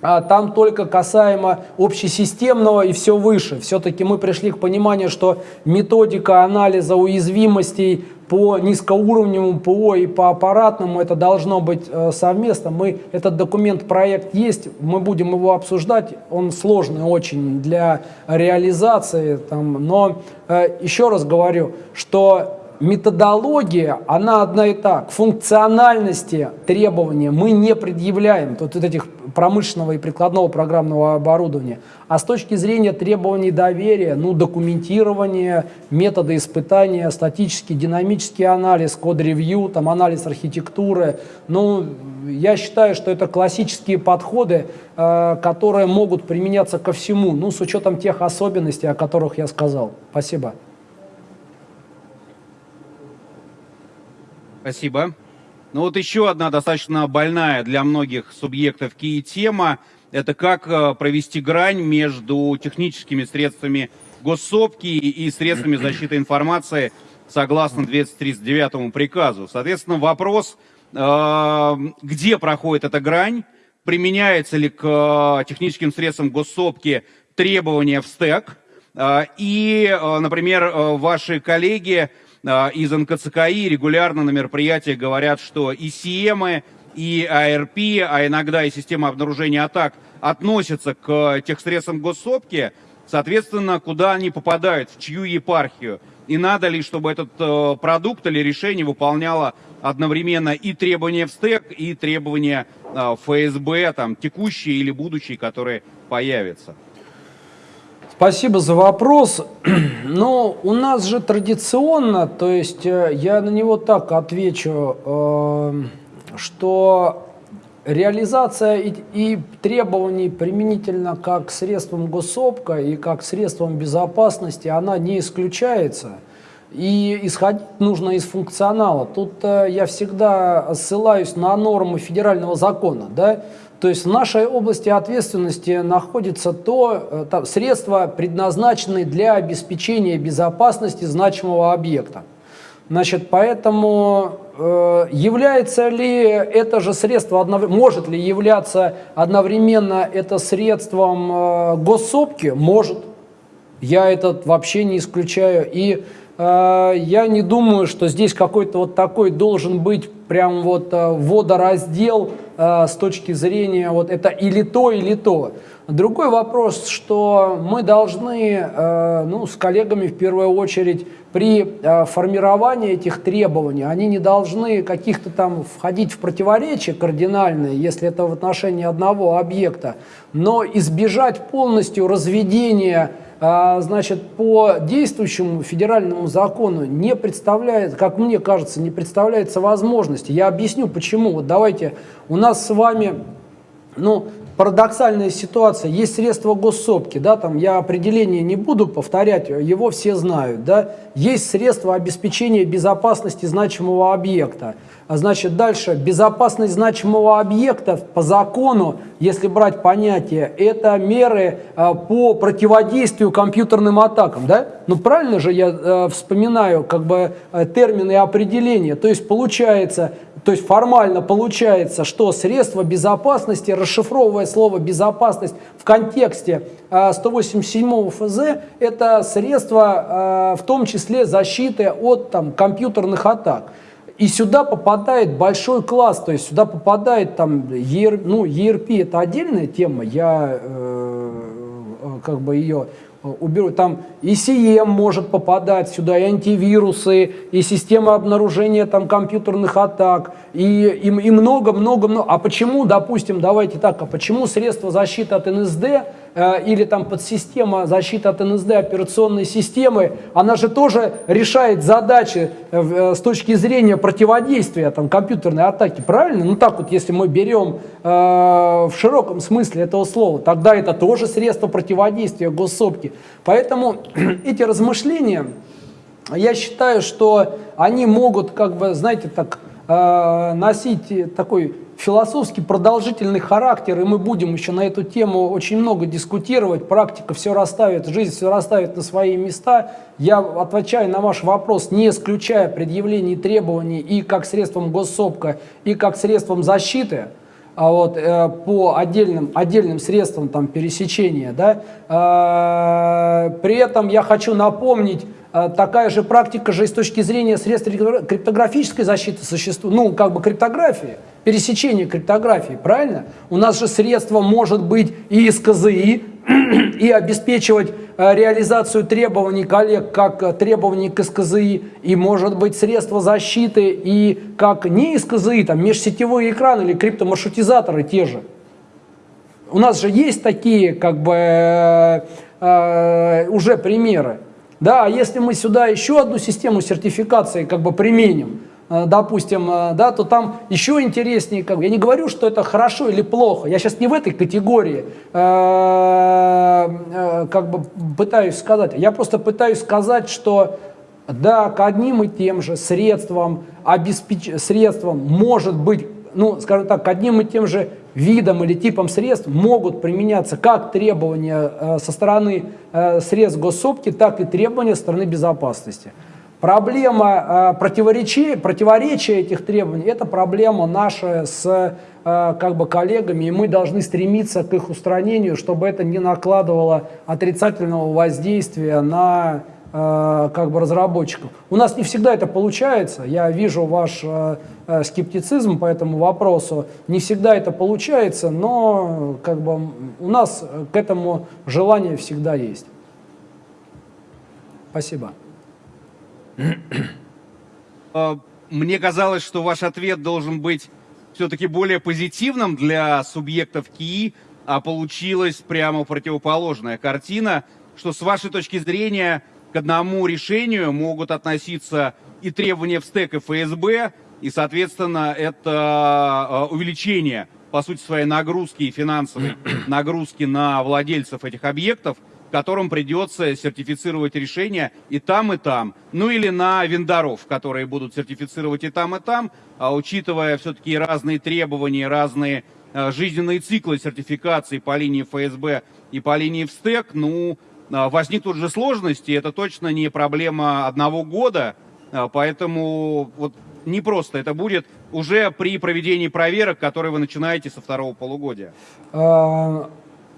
там только касаемо общесистемного и все выше. Все-таки мы пришли к пониманию, что методика анализа уязвимостей по низкоуровневому ПО и по аппаратному это должно быть э, совместно. Мы, этот документ, проект есть, мы будем его обсуждать, он сложный очень для реализации, там, но э, еще раз говорю, что методология, она одна и так. Функциональности требования мы не предъявляем, вот этих промышленного и прикладного программного оборудования. А с точки зрения требований доверия, ну, документирование, методы испытания, статический, динамический анализ, код-ревью, там, анализ архитектуры, ну, я считаю, что это классические подходы, э, которые могут применяться ко всему, ну, с учетом тех особенностей, о которых я сказал. Спасибо. Спасибо. Ну вот еще одна достаточно больная для многих субъектов КИИ тема – это как э, провести грань между техническими средствами госсопки и средствами защиты информации согласно 239 приказу. Соответственно, вопрос, э, где проходит эта грань, применяется ли к э, техническим средствам госсопки требования в стек. И, например, ваши коллеги из НКЦКИ регулярно на мероприятиях говорят, что и CM, и ARP, а иногда и система обнаружения атак относятся к техсредствам госсопки, соответственно, куда они попадают, в чью епархию. И надо ли, чтобы этот э, продукт или решение выполняло одновременно и требования в стек, и требования э, ФСБ, там, текущие или будущие, которые появятся? Спасибо за вопрос. Но у нас же традиционно, то есть э, я на него так отвечу, э, что реализация и, и требований применительно как к средствам и как к средствам безопасности, она не исключается. И исходить нужно из функционала. Тут э, я всегда ссылаюсь на нормы федерального закона. Да? То есть в нашей области ответственности находится то, э, там, средства, предназначенные для обеспечения безопасности значимого объекта. Значит, поэтому э, является ли это же средство, может ли являться одновременно это средством э, госсопки? Может. Я этот вообще не исключаю. И я не думаю, что здесь какой-то вот такой должен быть прям вот э, водораздел э, с точки зрения вот это или то, или то. Другой вопрос, что мы должны ну, с коллегами в первую очередь при формировании этих требований, они не должны каких-то там входить в противоречия кардинальные, если это в отношении одного объекта, но избежать полностью разведения значит, по действующему федеральному закону не представляет, как мне кажется, не представляется возможности. Я объясню почему. Вот давайте, у нас с вами ну, парадоксальная ситуация. Есть средства госсопки, да, там я определение не буду повторять, его все знают, да. Есть средства обеспечения безопасности значимого объекта. А значит, дальше, безопасность значимого объекта по закону, если брать понятие, это меры а, по противодействию компьютерным атакам, да? Ну, правильно же я а, вспоминаю, как бы, э, термины и определения. То есть, получается, то есть формально получается, что средства безопасности, расшифровывая слово «безопасность» в контексте 187 а, ФЗ, это средства а, в том числе защиты от там, компьютерных атак. И сюда попадает большой класс, то есть сюда попадает там, ER, ну, ERP это отдельная тема, я э, как бы ее уберу. Там и CM может попадать сюда, и антивирусы, и система обнаружения там, компьютерных атак, и, и, и много, много, много. А почему, допустим, давайте так, а почему средства защиты от НСД э, или там подсистема защиты от НСД операционной системы, она же тоже решает задачи э, э, с точки зрения противодействия там, компьютерной атаки, правильно? Ну так вот, если мы берем э, в широком смысле этого слова, тогда это тоже средство противодействия госсопки. Поэтому эти размышления, я считаю, что они могут, как бы, знаете, так э, носить такой философский продолжительный характер, и мы будем еще на эту тему очень много дискутировать. Практика все расставит, жизнь все расставит на свои места. Я отвечаю на ваш вопрос, не исключая предъявлений требований и как средством госсопка, и как средством защиты а вот, э, по отдельным, отдельным средствам там, пересечения. Да? Э, при этом я хочу напомнить, э, такая же практика же и с точки зрения средств криптографической защиты существует, ну, как бы криптографии, пересечение криптографии, правильно? У нас же средство может быть и из КЗИ, и обеспечивать э, реализацию требований коллег как э, требований к СКЗИ, и может быть средства защиты и как не из КЗИ, там межсетевой экран или криптомаршрутизаторы те же. У нас же есть такие как бы э, э, уже примеры. Да, а если мы сюда еще одну систему сертификации как бы применим, допустим, э, да, то там еще интереснее, как бы, я не говорю, что это хорошо или плохо, я сейчас не в этой категории э, как бы пытаюсь сказать, я просто пытаюсь сказать, что да, к одним и тем же средствам, обеспеч... средствам может быть, ну, скажем так, к одним и тем же видам или типам средств могут применяться как требования со стороны средств госсопки, так и требования со стороны безопасности. Проблема э, противоречия, противоречия этих требований – это проблема наша с э, как бы коллегами, и мы должны стремиться к их устранению, чтобы это не накладывало отрицательного воздействия на э, как бы разработчиков. У нас не всегда это получается. Я вижу ваш скептицизм по этому вопросу. Не всегда это получается, но как бы у нас к этому желание всегда есть. Спасибо. А, Мне казалось, что ваш ответ должен быть все-таки более позитивным для субъектов КИИ, а получилась прямо противоположная картина, что с вашей точки зрения к одному решению могут относиться и требования в стек и ФСБ, и, соответственно, это а, увеличение, по сути, своей нагрузки и финансовой нагрузки на владельцев этих объектов, которым придется сертифицировать решения и там, и там. Ну или на вендоров, которые будут сертифицировать и там, и там, а учитывая все-таки разные требования, разные э, жизненные циклы сертификации по линии ФСБ и по линии ВСТЭК, ну, э, возникнут же сложности, это точно не проблема одного года, э, поэтому вот не просто это будет уже при проведении проверок, которые вы начинаете со второго полугодия.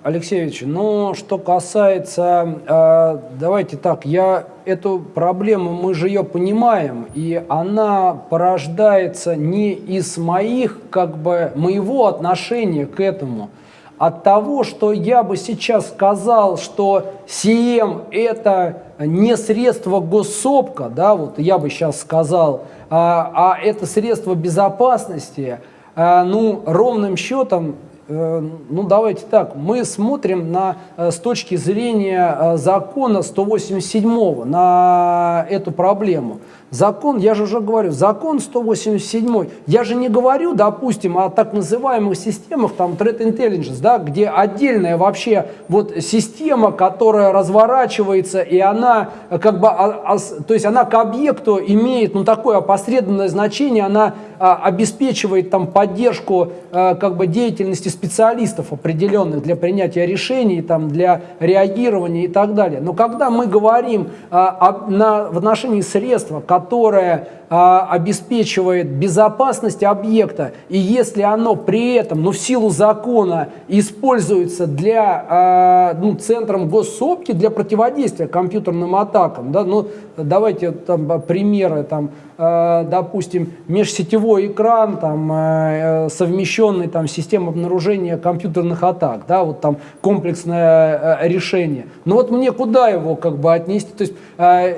Алексеевич, ну, что касается, э, давайте так, я эту проблему, мы же ее понимаем, и она порождается не из моих, как бы, моего отношения к этому, от того, что я бы сейчас сказал, что СИЭМ это не средство госсопка, да, вот я бы сейчас сказал, а, а это средство безопасности, а, ну, ровным счетом ну давайте так, мы смотрим на, э, с точки зрения э, закона 187 на эту проблему. Закон, я же уже говорю, закон 187, я же не говорю, допустим, о так называемых системах, там, Threat Intelligence, да, где отдельная вообще вот система, которая разворачивается, и она как бы, а, а, то есть она к объекту имеет, ну, такое опосредованное значение, она обеспечивает там поддержку а, как бы деятельности специалистов определенных для принятия решений, там, для реагирования и так далее. Но когда мы говорим а, о, на, в отношении средства, которое а, обеспечивает безопасность объекта, и если оно при этом, ну, в силу закона, используется для, а, ну, центром госсопки для противодействия компьютерным атакам, да, ну, давайте там примеры, там, а, допустим, межсетевой экран, там, а, совмещенный там система обнаружения компьютерных атак, да, вот там комплексное а, решение. Но вот мне куда его как бы отнести? То есть а,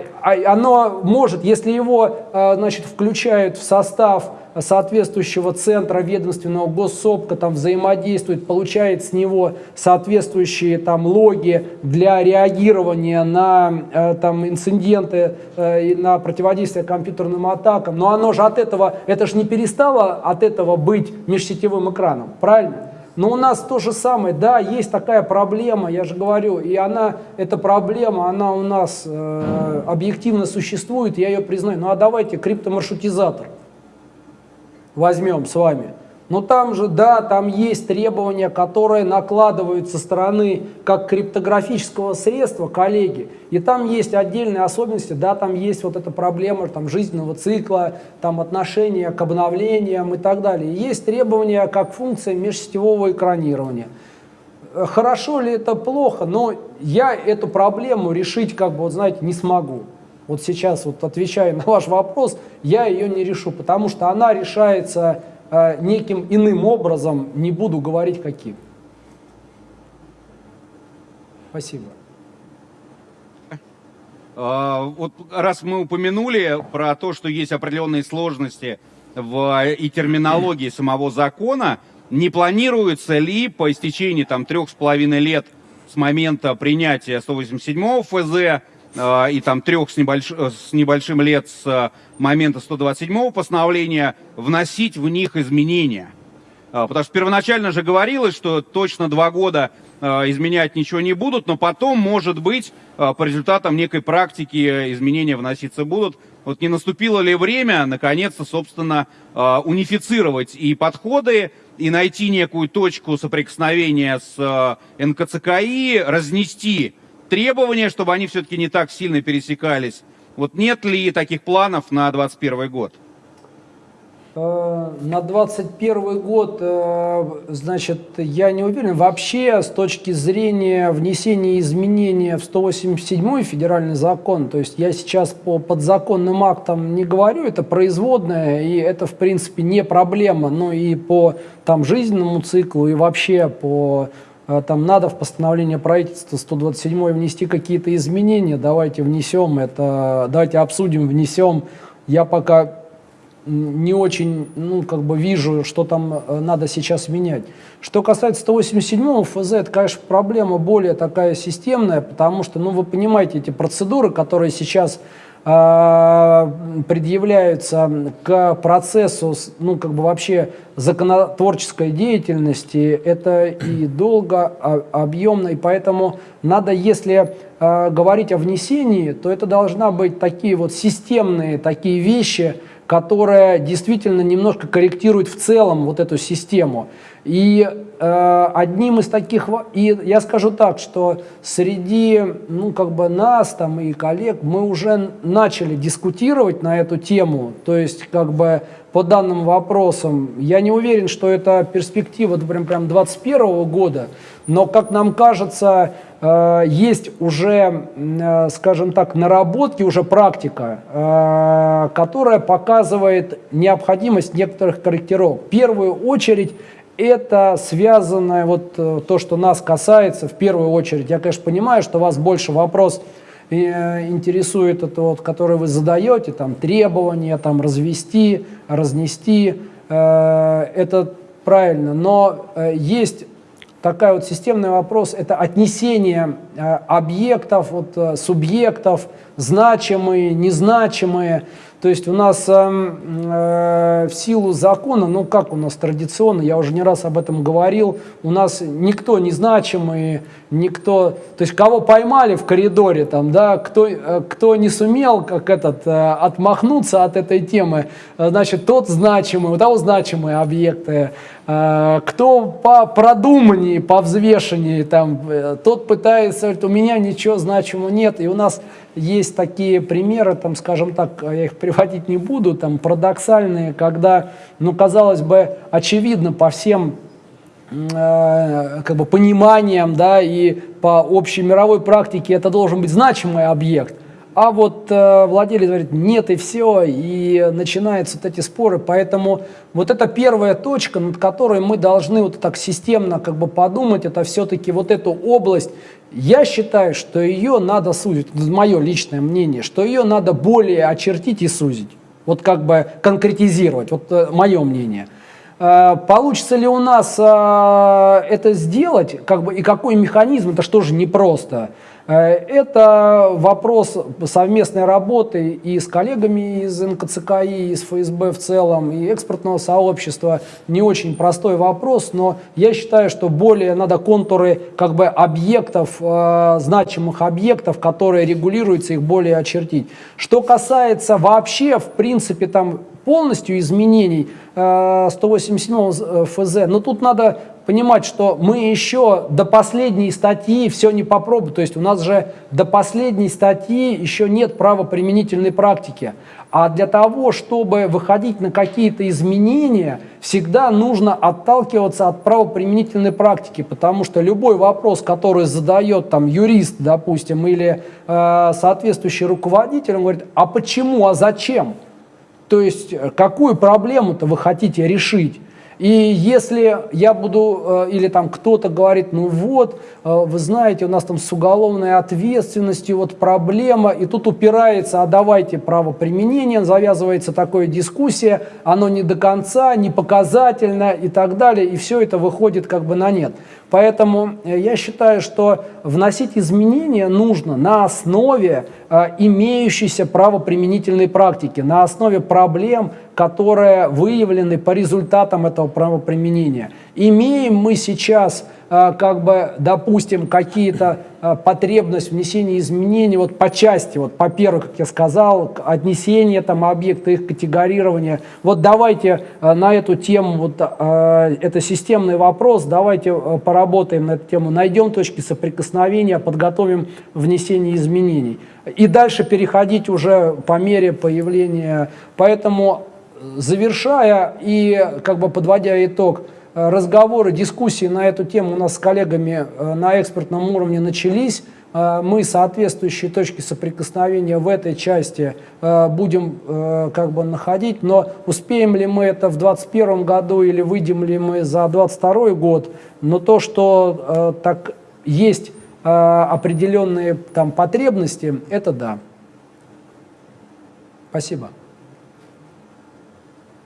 оно может, если его значит, включают в состав соответствующего центра ведомственного госсопка, там взаимодействует, получает с него соответствующие там логи для реагирования на э, там инциденты э, и на противодействие компьютерным атакам. Но оно же от этого, это же не перестало от этого быть межсетевым экраном, правильно? Но у нас то же самое, да, есть такая проблема, я же говорю, и она, эта проблема, она у нас э, объективно существует, я ее признаю. Ну а давайте криптомаршрутизатор возьмем с вами. Но там же, да, там есть требования, которые накладывают со стороны как криптографического средства коллеги. И там есть отдельные особенности, да, там есть вот эта проблема там, жизненного цикла, там отношения к обновлениям и так далее. Есть требования как функция межсетевого экранирования. Хорошо ли это плохо, но я эту проблему решить, как бы, вот знаете, не смогу. Вот сейчас, вот отвечая на ваш вопрос, я ее не решу, потому что она решается э, неким иным образом, не буду говорить каким. Спасибо. А, Вот раз мы упомянули про то, что есть определенные сложности в и терминологии самого закона, не планируется ли по истечении там трех с половиной лет с момента принятия 187 ФЗ э, и там трех с, небольш... э, с небольшим лет с э, момента 127 постановления вносить в них изменения? Потому что первоначально же говорилось, что точно два года э, изменять ничего не будут, но потом, может быть, э, по результатам некой практики э, изменения вноситься будут. Вот не наступило ли время, наконец-то, собственно, э, унифицировать и подходы, и найти некую точку соприкосновения с э, НКЦКИ, разнести требования, чтобы они все-таки не так сильно пересекались, Вот нет ли таких планов на 2021 год? Э, На 21 год, э, значит, я не уверен. Вообще, с точки зрения внесения изменений в 187 федеральный закон, то есть я сейчас по подзаконным актам не говорю, это производное, и это, в принципе, не проблема, но и по там, жизненному циклу, и вообще по там надо в постановление правительства 127 внести какие-то изменения, давайте внесем это, давайте обсудим, внесем. Я пока не очень, ну, как бы вижу, что там э, надо сейчас менять. Что касается 187 ФЗ, это, конечно, проблема более такая системная, потому что, ну, вы понимаете, эти процедуры, которые сейчас предъявляются к процессу, ну, как бы вообще законотворческой деятельности, это и долго, а- объемно, и поэтому надо, если э, говорить о внесении, то это должна быть такие вот системные такие вещи, которая действительно немножко корректирует в целом вот эту систему. И э, одним из таких, и я скажу так, что среди, ну, как бы нас там и коллег мы уже начали дискутировать на эту тему, то есть, как бы, по данным вопросам, я не уверен, что это перспектива прям, прям 21 года, но, как нам кажется, есть уже, э, скажем так, наработки, уже практика, э, которая показывает необходимость некоторых корректировок. В первую очередь это связано, вот э, то, что нас касается, в первую очередь, я, конечно, понимаю, что вас больше вопрос э, интересует, это вот, который вы задаете, там, требования, там, развести, разнести, э, это правильно, но э, есть такая вот системный вопрос, это отнесение э, объектов, вот, э, субъектов, значимые, незначимые. То есть у нас эм, э, в силу закона, ну как у нас традиционно, я уже не раз об этом говорил, у нас никто незначимый, никто, то есть кого поймали в коридоре, там, да, кто, э, кто не сумел как этот, отмахнуться от этой темы, значит, тот значимый, у того значимые объекты, кто по продуманнее, по взвешеннее, там, э, тот пытается, говорит, у меня ничего значимого нет. И у нас есть такие примеры, там, скажем так, я их приводить не буду, там, парадоксальные, когда, ну, казалось бы, очевидно по всем э, как бы пониманиям, да, и по общей мировой практике это должен быть значимый объект. А вот э, владелец говорит, нет и все, и начинаются вот эти споры. Поэтому вот это первая точка, над которой мы должны вот так системно как бы подумать, это все-таки вот эту область. Я считаю, что ее надо сузить, это мое личное мнение, что ее надо более очертить и сузить. Вот как бы конкретизировать, вот э, мое мнение. Э, Получится ли у нас э, это сделать, как бы, и какой механизм, это что же непросто. Это вопрос совместной работы и с коллегами из НКЦКИ, и из ФСБ в целом, и экспортного сообщества. Не очень простой вопрос, но я считаю, что более надо контуры как бы объектов, э, значимых объектов, которые регулируются, их более очертить. Что касается вообще, в принципе, там полностью изменений э, 187 ФЗ, но тут надо понимать, что мы еще до последней статьи все не попробуем. То есть у нас же до последней статьи еще нет правоприменительной практики. А для того, чтобы выходить на какие-то изменения, всегда нужно отталкиваться от правоприменительной практики, потому что любой вопрос, который задает там юрист, допустим, или э, соответствующий руководитель, он говорит, а почему, а зачем? То есть э, какую проблему-то вы хотите решить? И если я буду, э, или там кто-то говорит, ну вот, э, вы знаете, у нас там с уголовной ответственностью вот проблема, и тут упирается, а давайте правоприменение, завязывается такая дискуссия, оно не до конца, не показательно и так далее, и все это выходит как бы на нет. Поэтому э, я считаю, что вносить изменения нужно на основе э, имеющейся правоприменительной практики, на основе проблем, которые выявлены по результатам этого правоприменения. Имеем мы сейчас как бы, допустим, какие-то э, потребность внесения изменений вот по части, вот по первой, как я сказал, отнесения там объекта, их категорирования. Вот давайте на эту тему, вот это системный вопрос, давайте поработаем на эту тему, найдем точки соприкосновения, подготовим внесение изменений. И дальше переходить уже по мере появления. Поэтому завершая и как бы подводя итог, э, разговоры, дискуссии на эту тему у нас с коллегами э, на экспертном уровне начались. Э, мы соответствующие точки соприкосновения в этой части будем как бы находить, но успеем ли мы это в 2021 году или выйдем ли мы за 2022 год, но то, что так есть определенные там потребности, это да. Спасибо.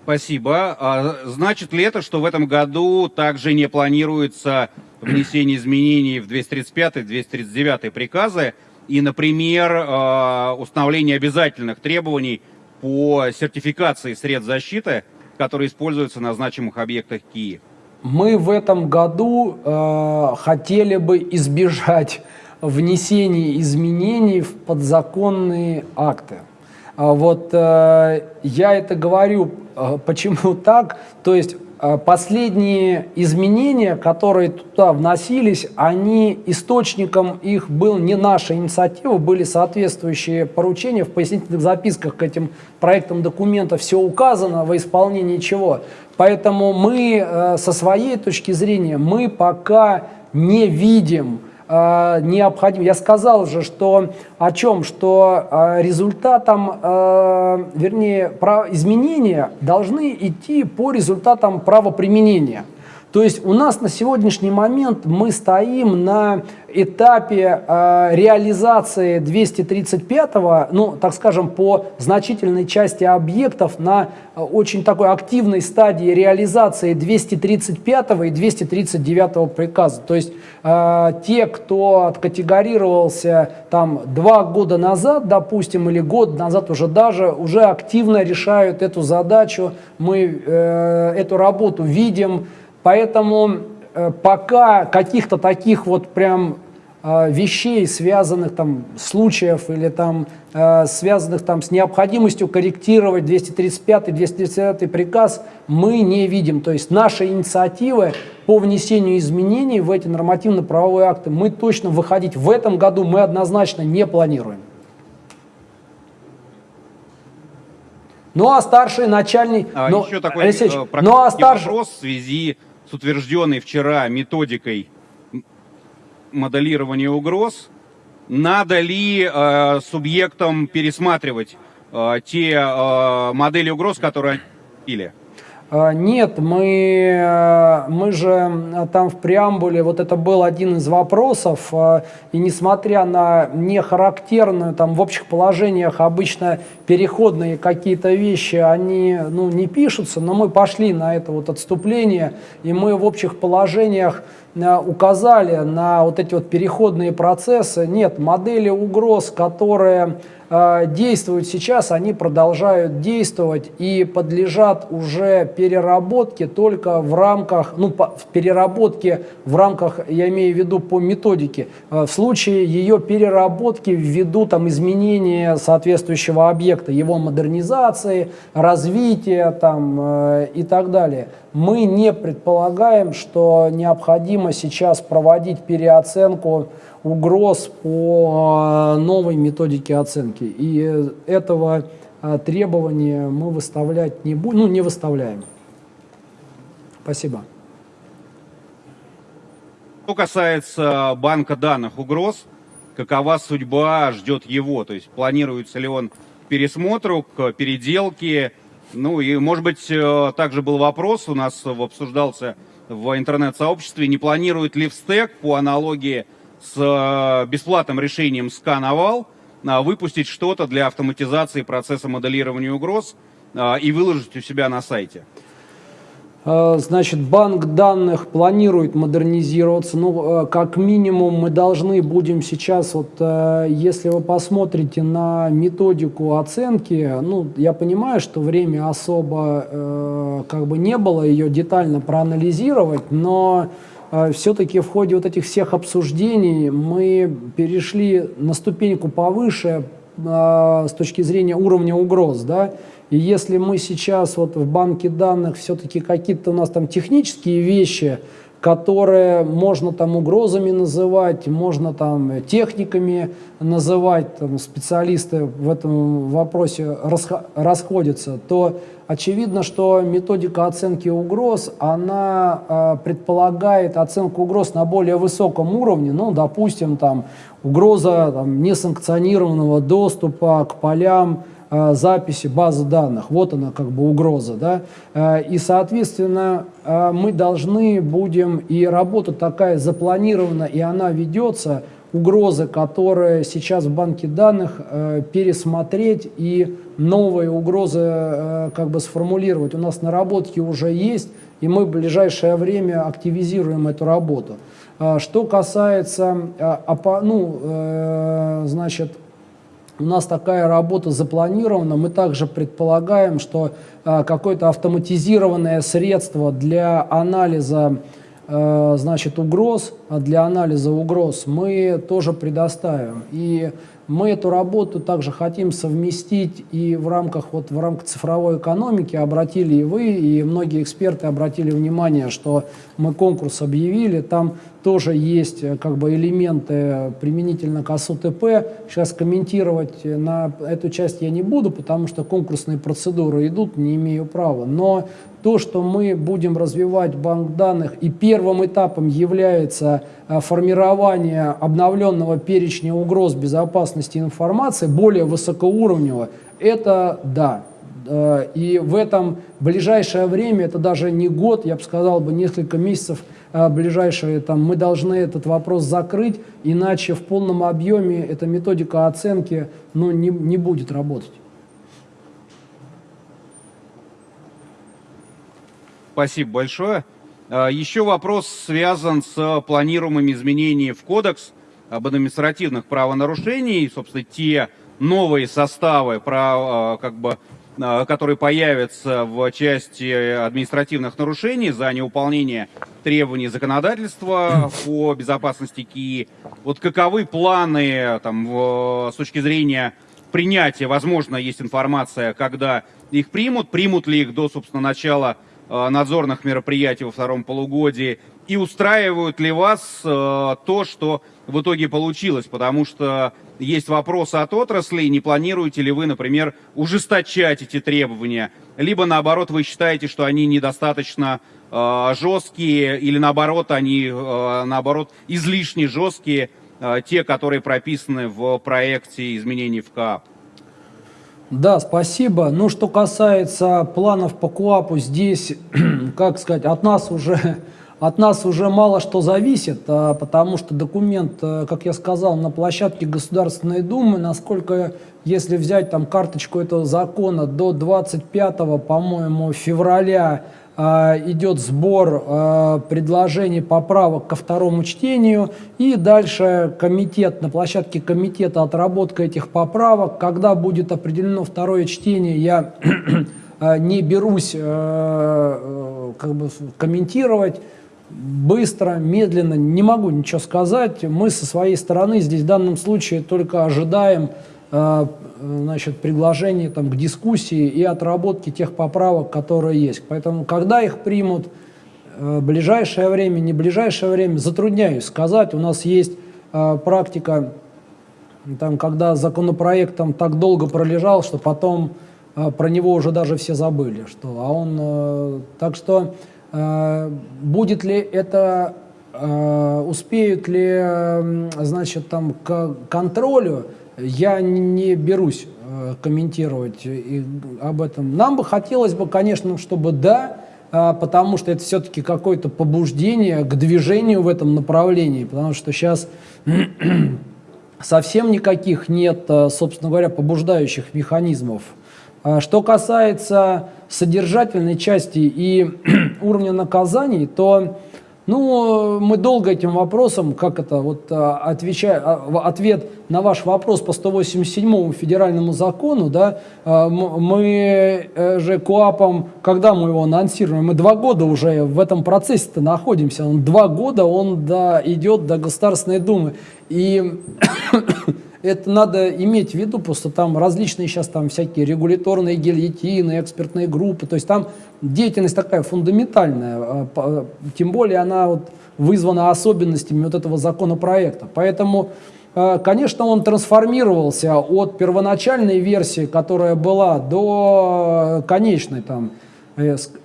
Спасибо. А значит ли это, что в этом году также не планируется внесение изменений в 235-239 приказы и, например, а, установление обязательных требований по сертификации средств защиты, которые используются на значимых объектах Киев? Мы в этом году э, хотели бы избежать внесения изменений в подзаконные акты. А вот э, я это говорю, почему так? То есть э, последние изменения, которые туда вносились, они источником их был не наша инициатива, были соответствующие поручения в пояснительных записках к этим проектам документа, все указано во исполнении чего. Поэтому мы со своей точки зрения, мы пока не видим э, необходим. Я сказал же, что о чем, что э, результатом, э, вернее, изменения должны идти по результатам правоприменения. То есть у нас на сегодняшний момент мы стоим на этапе э, реализации 235-го, ну, так скажем, по значительной части объектов на э, очень такой активной стадии реализации 235 и 239 приказа. То есть э, те, кто откатегорировался там два года назад, допустим, или год назад уже даже, уже активно решают эту задачу, мы э, эту работу видим, Поэтому э, пока каких-то таких вот прям э, вещей, связанных там случаев или там э, связанных там с необходимостью корректировать 235-239 приказ мы не видим. То есть наши инициативы по внесению изменений в эти нормативно-правовые акты мы точно выходить в этом году мы однозначно не планируем. Ну а старший начальник... А, но, еще такой Алексей, э, ну, а старший... вопрос в связи с утвержденной вчера методикой моделирования угроз, надо ли э, субъектам пересматривать э, те э, модели угроз, которые они а, нет, мы, э, мы же э, там в преамбуле, вот это был один из вопросов, э, и несмотря на нехарактерную, там в общих положениях обычно переходные какие-то вещи, они ну, не пишутся, но мы пошли на это вот отступление, и мы в общих положениях указали на вот эти вот переходные процессы. Нет, модели угроз, которые действуют сейчас, они продолжают действовать и подлежат уже переработке только в рамках, ну, по, в переработке в рамках, я имею в виду по методике. Э, в случае ее переработки ввиду там изменения соответствующего объекта, его модернизации, развития там э, и так далее мы не предполагаем, что необходимо сейчас проводить переоценку угроз по а, новой методике оценки. И этого а, требования мы выставлять не будем, ну не выставляем. Спасибо. Что касается банка данных угроз, какова судьба ждет его? То есть планируется ли он к пересмотру, к переделке, ну и, может быть, э, также был вопрос, у нас обсуждался в интернет-сообществе, не планирует ли в стек по аналогии с э, бесплатным решением скановал выпустить что-то для автоматизации процесса моделирования угроз э, и выложить у себя на сайте? Э, значит, банк данных планирует модернизироваться. Ну, э, как минимум, мы должны будем сейчас, вот, э, если вы посмотрите на методику оценки, ну, я понимаю, что время особо как бы не было ее детально проанализировать, но все-таки в ходе вот этих всех обсуждений мы перешли на ступеньку повыше с точки зрения уровня угроз, да, и если мы сейчас вот в банке данных все-таки какие-то у нас там технические вещи, которые можно там угрозами называть, можно там техниками называть, там, специалисты в этом вопросе расходятся, то очевидно, что методика оценки угроз, она э, предполагает оценку угроз на более высоком уровне, ну, допустим, там, угроза там, несанкционированного доступа к полям, Э, записи базы данных. Вот она как бы угроза. Да? Э, и, соответственно, э, мы должны будем, и работа такая запланирована, и она ведется, угрозы, которые сейчас в банке данных, пересмотреть и новые угрозы как бы сформулировать. У нас наработки уже есть, и мы в ближайшее время активизируем эту работу. Что касается ну, значит, у нас такая работа запланирована. Мы также предполагаем, что э, какое-то автоматизированное средство для анализа э, значит, угроз, для анализа угроз мы тоже предоставим. И мы эту работу также хотим совместить и в рамках, вот, в рамках цифровой экономики обратили и вы, и многие эксперты обратили внимание, что мы конкурс объявили, там тоже есть э, как бы элементы применительно к АСУТП. Сейчас комментировать на эту часть я не буду, потому что конкурсные процедуры идут, не имею права. Но то, что мы будем развивать банк данных, и первым этапом является э, формирование обновленного перечня угроз безопасности информации, более высокоуровневого, это да. Э, и в этом ближайшее время, это даже не год, я бы сказал, бы несколько месяцев – а, ближайшие, там, мы должны этот вопрос закрыть, иначе в полном объеме эта методика оценки ну, не, не будет работать. Спасибо большое. А, еще вопрос связан с планируемыми изменениями в кодекс об административных правонарушениях, собственно, те новые составы, про, как бы, Э, который появится в части административных нарушений за неуполнение требований законодательства по безопасности КИ. Вот каковы планы там, в, с точки зрения принятия, возможно, есть информация, когда их примут, примут ли их до, собственно, начала э, надзорных мероприятий во втором полугодии, и устраивают ли вас э, то, что в итоге получилось, потому что есть вопросы от отрасли, не планируете ли вы, например, ужесточать эти требования, либо наоборот вы считаете, что они недостаточно э, жесткие, или наоборот они э, наоборот излишне жесткие, э, те, которые прописаны в проекте изменений в КАП. Да, спасибо. Ну, что касается планов по КУАПу, здесь, как сказать, от нас уже от нас уже мало что зависит, а, потому что документ, э, как я сказал, на площадке Государственной Думы, насколько, если взять там карточку этого закона, до 25, по-моему, февраля а, идет сбор а, предложений поправок ко второму чтению, и дальше комитет, на площадке комитета отработка этих поправок, когда будет определено второе чтение, я не берусь э, э, как бы комментировать, быстро, медленно, не могу ничего сказать. Мы со своей стороны здесь в данном случае только ожидаем э, значит, предложений там, к дискуссии и отработке тех поправок, которые есть. Поэтому, когда их примут, э, ближайшее время, не ближайшее время, затрудняюсь сказать. У нас есть э, практика, там, когда законопроект там, так долго пролежал, что потом про него уже даже все забыли. Что, а он, так что будет ли это, э, успеют ли, значит, там к контролю, я не берусь э, комментировать об этом. Нам бы хотелось бы, конечно, чтобы да, потому что это все-таки какое-то побуждение к движению в этом направлении, потому что сейчас совсем никаких нет, собственно говоря, побуждающих механизмов что касается содержательной части и уровня наказаний, то Ну, мы долго этим вопросом, как это, вот а, отвечая, а, ответ на ваш вопрос по 187 федеральному закону, да, а, мы э, же КОАПом, когда мы его анонсируем, мы два года уже в этом процессе-то находимся, он два года, он да, идет до Государственной Думы. И это надо иметь в виду, просто там различные сейчас там всякие регуляторные гильотины, экспертные группы, то есть там деятельность такая фундаментальная, тем более она вот вызвана особенностями вот этого законопроекта. Поэтому, конечно, он трансформировался от первоначальной версии, которая была, до конечной там,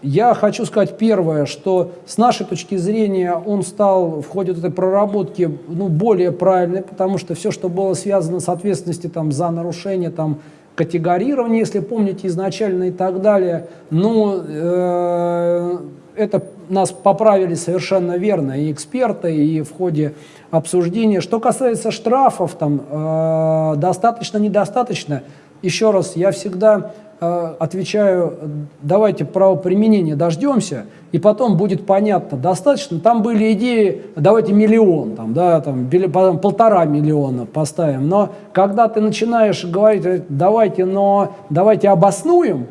я хочу сказать первое, что с нашей точки зрения он стал в ходе этой проработки ну, более правильный, потому что все, что было связано с ответственностью там, за нарушение там, категорирования, если помните, изначально и так далее, ну, э, это нас поправили совершенно верно и эксперты, и в ходе обсуждения. Что касается штрафов, там, э, достаточно, недостаточно, еще раз, я всегда Э, отвечаю, давайте правоприменения дождемся, и потом будет понятно, достаточно. Там были идеи, давайте миллион, там, да, там, полтора миллиона поставим. Но когда ты начинаешь говорить, давайте, но давайте обоснуем,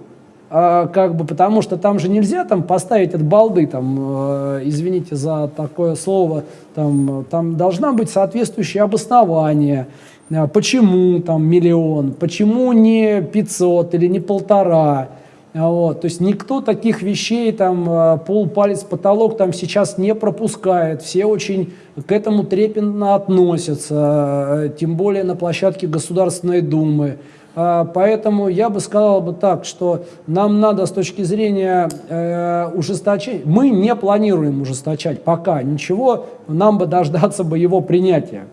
э, как бы, потому что там же нельзя там поставить от балды, там, э, извините за такое слово, там, там должна быть соответствующее обоснование, почему там миллион, почему не 500 или не полтора. А, вот. То есть никто таких вещей, там, а, пол, палец, потолок там сейчас не пропускает. Все очень к этому трепетно относятся, тем более на площадке Государственной Думы. Поэтому я бы сказал бы так, что нам надо с точки зрения э, ужесточения, мы не планируем ужесточать пока ничего, нам бы дождаться бы его принятия.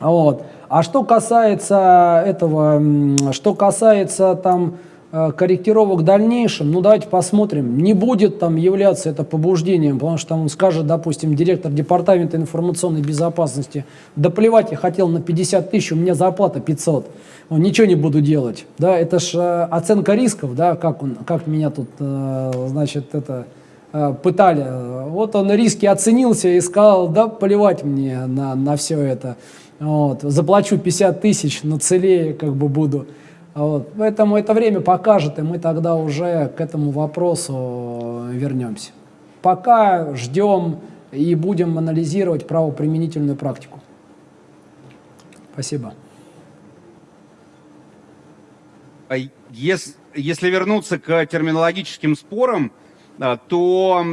Вот. А что касается этого, что касается там э, корректировок в дальнейшем, ну давайте посмотрим, не будет там являться это побуждением, потому что он скажет, допустим, директор департамента информационной безопасности, да плевать, я хотел на 50 тысяч, у меня зарплата 500, он, ничего не буду делать, да, это же э, оценка рисков, да, как, он, как меня тут, э, значит, это пытали, вот он риски оценился и сказал, да плевать мне на, на все это, вот, заплачу 50 тысяч, но целее как бы буду. Вот. Поэтому это время покажет, и мы тогда уже к этому вопросу вернемся. Пока ждем и будем анализировать правоприменительную практику. Спасибо. А если, если вернуться к терминологическим спорам, а, то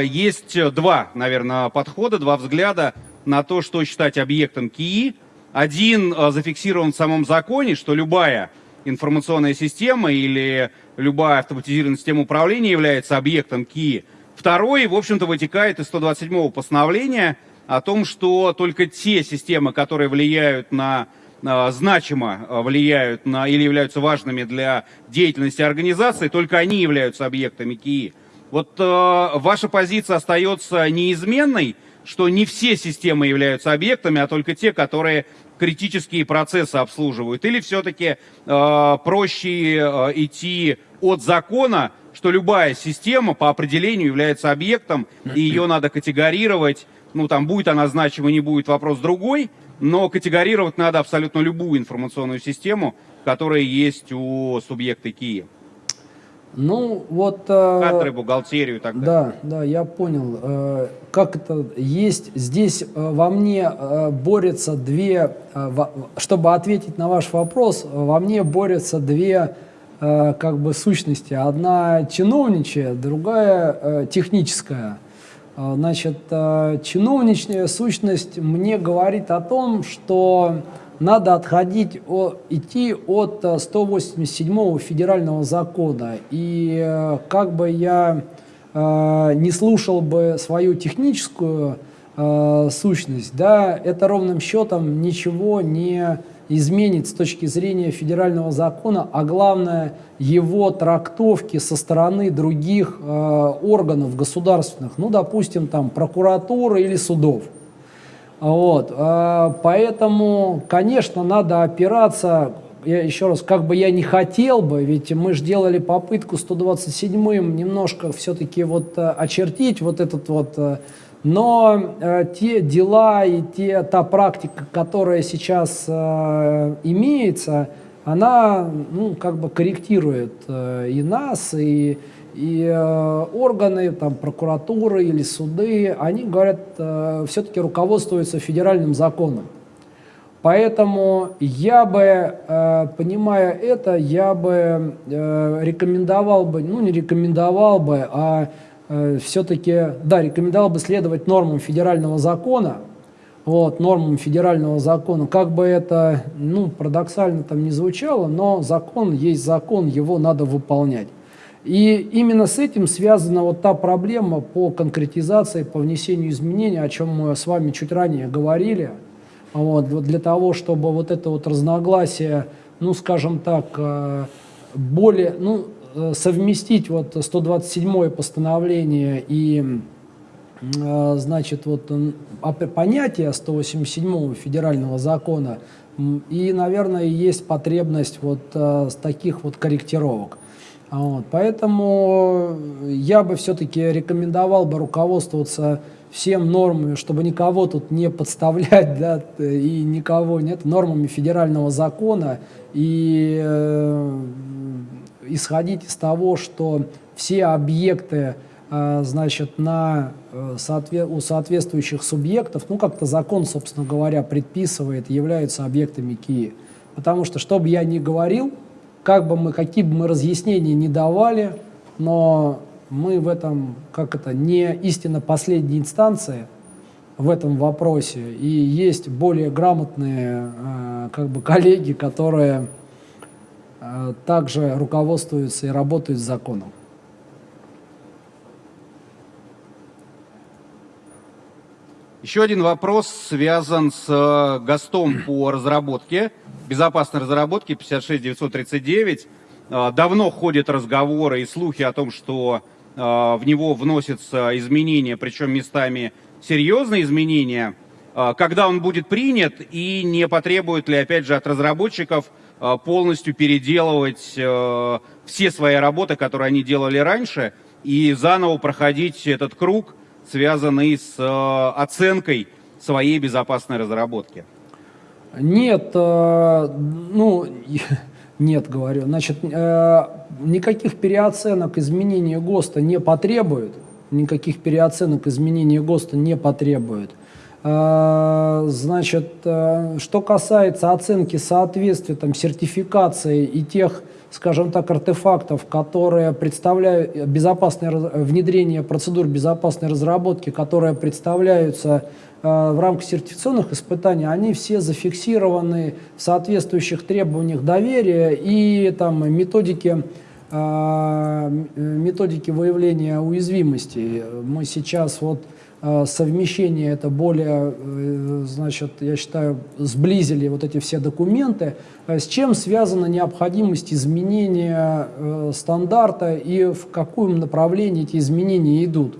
э, есть два, наверное, подхода, два взгляда на то, что считать объектом КИИ. Один э, зафиксирован в самом законе, что любая информационная система или любая автоматизированная система управления является объектом КИИ. Второй, в общем-то, вытекает из 127 постановления о том, что только те системы, которые влияют на э, значимо э, влияют на или являются важными для деятельности организации, только они являются объектами КИИ. Вот э, ваша позиция остается неизменной, что не все системы являются объектами, а только те, которые критические процессы обслуживают? Или все-таки э, проще э, идти от закона, что любая система по определению является объектом, и ее надо категорировать, ну там будет она значима, не будет, вопрос другой, но категорировать надо абсолютно любую информационную систему, которая есть у субъекта КИИ. Ну, вот... Э, Кадры, бухгалтерию и так далее. Да, да, я понял. Э, как это есть? Здесь э, во мне борются две... Чтобы ответить на ваш вопрос, во мне борются две как бы сущности. Одна чиновничья, другая техническая. Значит, чиновничная сущность мне говорит о том, что надо отходить, идти от 187 э, федерального закона. И э, как бы я э, не слушал бы свою техническую сущность, да, это ровным счетом ничего не изменит с точки зрения федерального закона, а главное его трактовки со стороны других э, органов государственных, ну, допустим, там прокуратуры или судов. Вот, а, поэтому, конечно, надо опираться, я еще раз, как бы я не хотел бы, ведь мы же делали попытку 127-м немножко все-таки вот э, очертить вот этот вот, э, Но э, те дела и те, та практика, которая сейчас имеется, она ну, как бы корректирует и нас, и, и э, органы, там, прокуратуры или суды, они говорят, э, все-таки руководствуются федеральным законом. Поэтому я бы, э, понимая это, я бы рекомендовал бы, ну не рекомендовал бы, а все-таки, да, рекомендовал бы следовать нормам федерального закона, вот, нормам федерального закона, как бы это, ну, парадоксально там не звучало, но закон есть закон, его надо выполнять. И именно с этим связана вот та проблема по конкретизации, по внесению изменений, о чем мы с вами чуть ранее говорили, вот, для того, чтобы вот это вот разногласие, ну, скажем так, э, более, ну, э, совместить вот 127 постановление и Э, значит, вот понятие 187 федерального закона, и, наверное, есть потребность вот с таких вот корректировок. Вот. Поэтому я бы все-таки рекомендовал бы руководствоваться всем нормами, чтобы никого тут не подставлять, да, и никого нет, нормами федерального закона, и э, исходить из того, что все объекты, э, значит, на Э, у соответствующих субъектов, ну как-то закон, собственно говоря, предписывает, являются объектами КИИ. Потому что, что бы я ни говорил, как бы мы, какие бы мы разъяснения не давали, но мы в этом, как это, не истинно последней инстанции в этом вопросе. И есть более грамотные э, как бы коллеги, которые э, также руководствуются и работают с законом. Еще один вопрос связан с э, ГОСТом по разработке, безопасной разработке 56939. Э, давно ходят разговоры и слухи о том, что э, в него вносятся изменения, причем местами серьезные изменения. Когда он будет принят и не потребует ли, опять же, от разработчиков полностью переделывать все свои работы, которые они делали раньше, и заново проходить этот круг – связанный с оценкой своей безопасной разработки? Нет, э, ну, нет, говорю. Значит, э, никаких переоценок изменения ГОСТа не потребует. Никаких переоценок изменения ГОСТа не потребует. Значит, что касается оценки соответствия, там, сертификации и тех скажем так, артефактов, которые представляют безопасное внедрение процедур безопасной разработки, которые представляются э, в рамках сертификационных испытаний, они все зафиксированы в соответствующих требованиях доверия и там методики э, методики выявления уязвимости. Мы сейчас вот Э, совмещение это более, э, значит, я считаю, сблизили вот эти все документы, э, с чем связана необходимость изменения стандарта и в каком направлении эти изменения идут.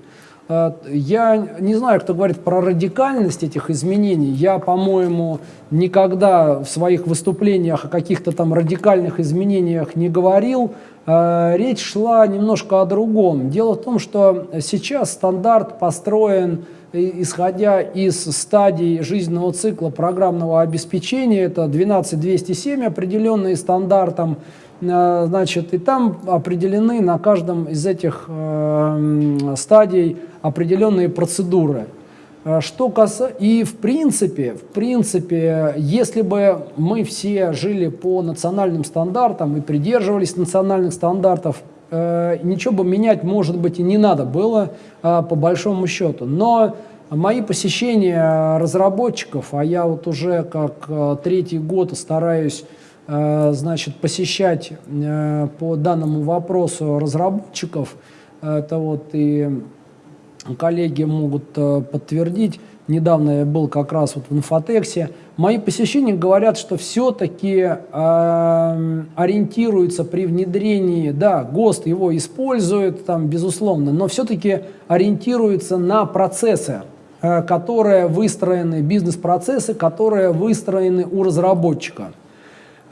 Я не знаю, кто говорит про радикальность этих изменений. Я, по-моему, никогда в своих выступлениях о каких-то там радикальных изменениях не говорил. Э, речь шла немножко о другом. Дело в том, что сейчас стандарт построен исходя из стадий жизненного цикла программного обеспечения, это 12207, определенные стандартом, э, значит, и там определены на каждом из этих э, стадий определенные процедуры. Э, что касается, и в принципе, в принципе, если бы мы все жили по национальным стандартам и придерживались национальных стандартов, э, ничего бы менять, может быть, и не надо было э, по большому счету. Но мои посещения разработчиков, а я вот уже как третий год стараюсь значит, посещать по данному вопросу разработчиков, это вот и коллеги могут э, подтвердить. Недавно я был как раз вот в инфотексе. Мои посещения говорят, что все-таки э, ориентируются при внедрении, да, ГОСТ его использует, там, безусловно, но все-таки ориентируются на процессы, э, которые выстроены, бизнес-процессы, которые выстроены у разработчика.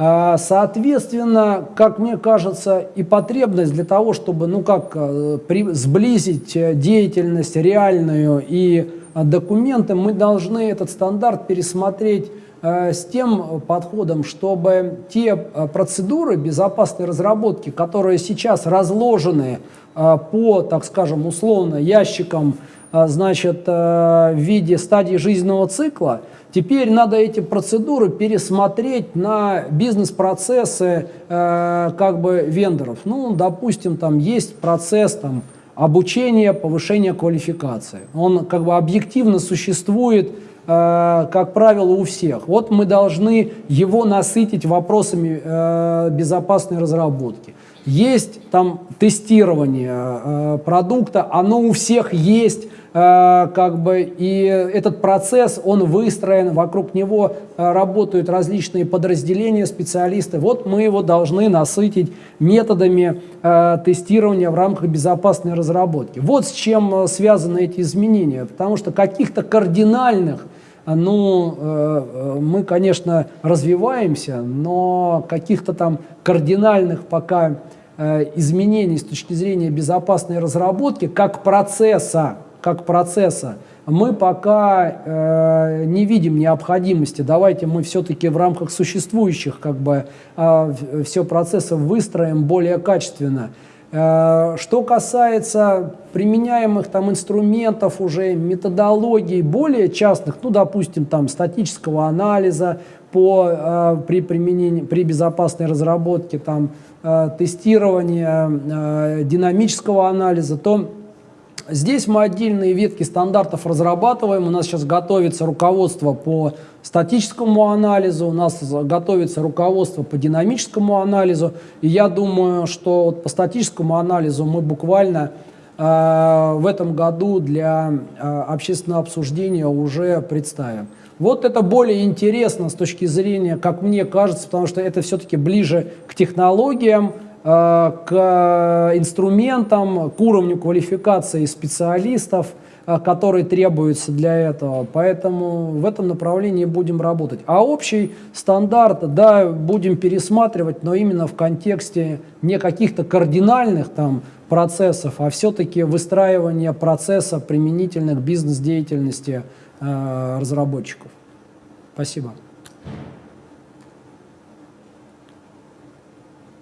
А, соответственно, как мне кажется, и потребность для того, чтобы ну как, э, при, сблизить э, деятельность реальную и э, документы, мы должны этот стандарт пересмотреть с тем подходом, чтобы те процедуры безопасной разработки, которые сейчас разложены по, так скажем, условно ящикам, значит, в виде стадии жизненного цикла, Теперь надо эти процедуры пересмотреть на бизнес-процессы э, как бы вендоров. Ну, допустим, там есть процесс там, обучения, повышения квалификации. Он как бы объективно существует, э, как правило, у всех. Вот мы должны его насытить вопросами э, безопасной разработки. Есть там тестирование э, продукта, оно у всех есть, как бы, и этот процесс, он выстроен, вокруг него э, работают различные подразделения, специалисты. Вот мы его должны насытить методами э, тестирования в рамках безопасной разработки. Вот с чем связаны эти изменения, потому что каких-то кардинальных ну, мы, конечно, развиваемся, но каких-то там кардинальных пока изменений с точки зрения безопасной разработки, как процесса, как процесса, мы пока э, не видим необходимости. Давайте мы все-таки в рамках существующих как бы э, все процессы выстроим более качественно. Э, что касается применяемых там инструментов уже, методологий более частных, ну, допустим, там статического анализа по, э, при применении, при безопасной разработке, там, э, тестирования, э, динамического анализа, то Здесь мы отдельные ветки стандартов разрабатываем. У нас сейчас готовится руководство по статическому анализу, у нас готовится руководство по динамическому анализу. И я думаю, что вот по статическому анализу мы буквально э, в этом году для э, общественного обсуждения уже представим. Вот это более интересно с точки зрения, как мне кажется, потому что это все-таки ближе к технологиям, к инструментам, к уровню квалификации специалистов, э, которые требуются для этого. Поэтому в этом направлении будем работать. А общий стандарт, да, будем пересматривать, но именно в контексте не каких-то кардинальных там процессов, а все-таки выстраивания процесса применительных бизнес-деятельности э, разработчиков. Спасибо.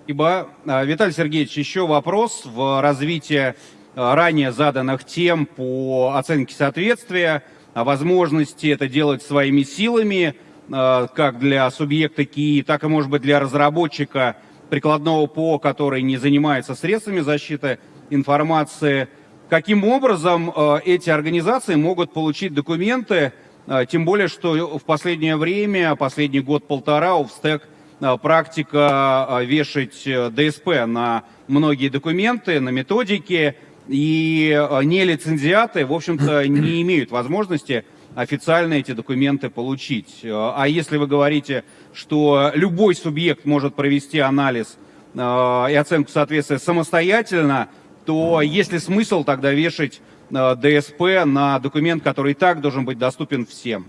Спасибо. А, Виталий Сергеевич, еще вопрос в развитии а, ранее заданных тем по оценке соответствия, о возможности это делать своими силами, а, как для субъекта КИ, так и, может быть, для разработчика прикладного ПО, который не занимается средствами защиты информации. Каким образом эти организации могут получить документы, тем более, что в последнее время, последний год-полтора, Э, практика э, вешать э, ДСП на многие документы, на методики, и нелицензиаты, в общем-то, не имеют возможности официально эти документы получить. А если вы говорите, что любой субъект может провести анализ и оценку соответствия самостоятельно, то есть ли смысл тогда вешать ДСП на документ, который и так должен быть доступен всем?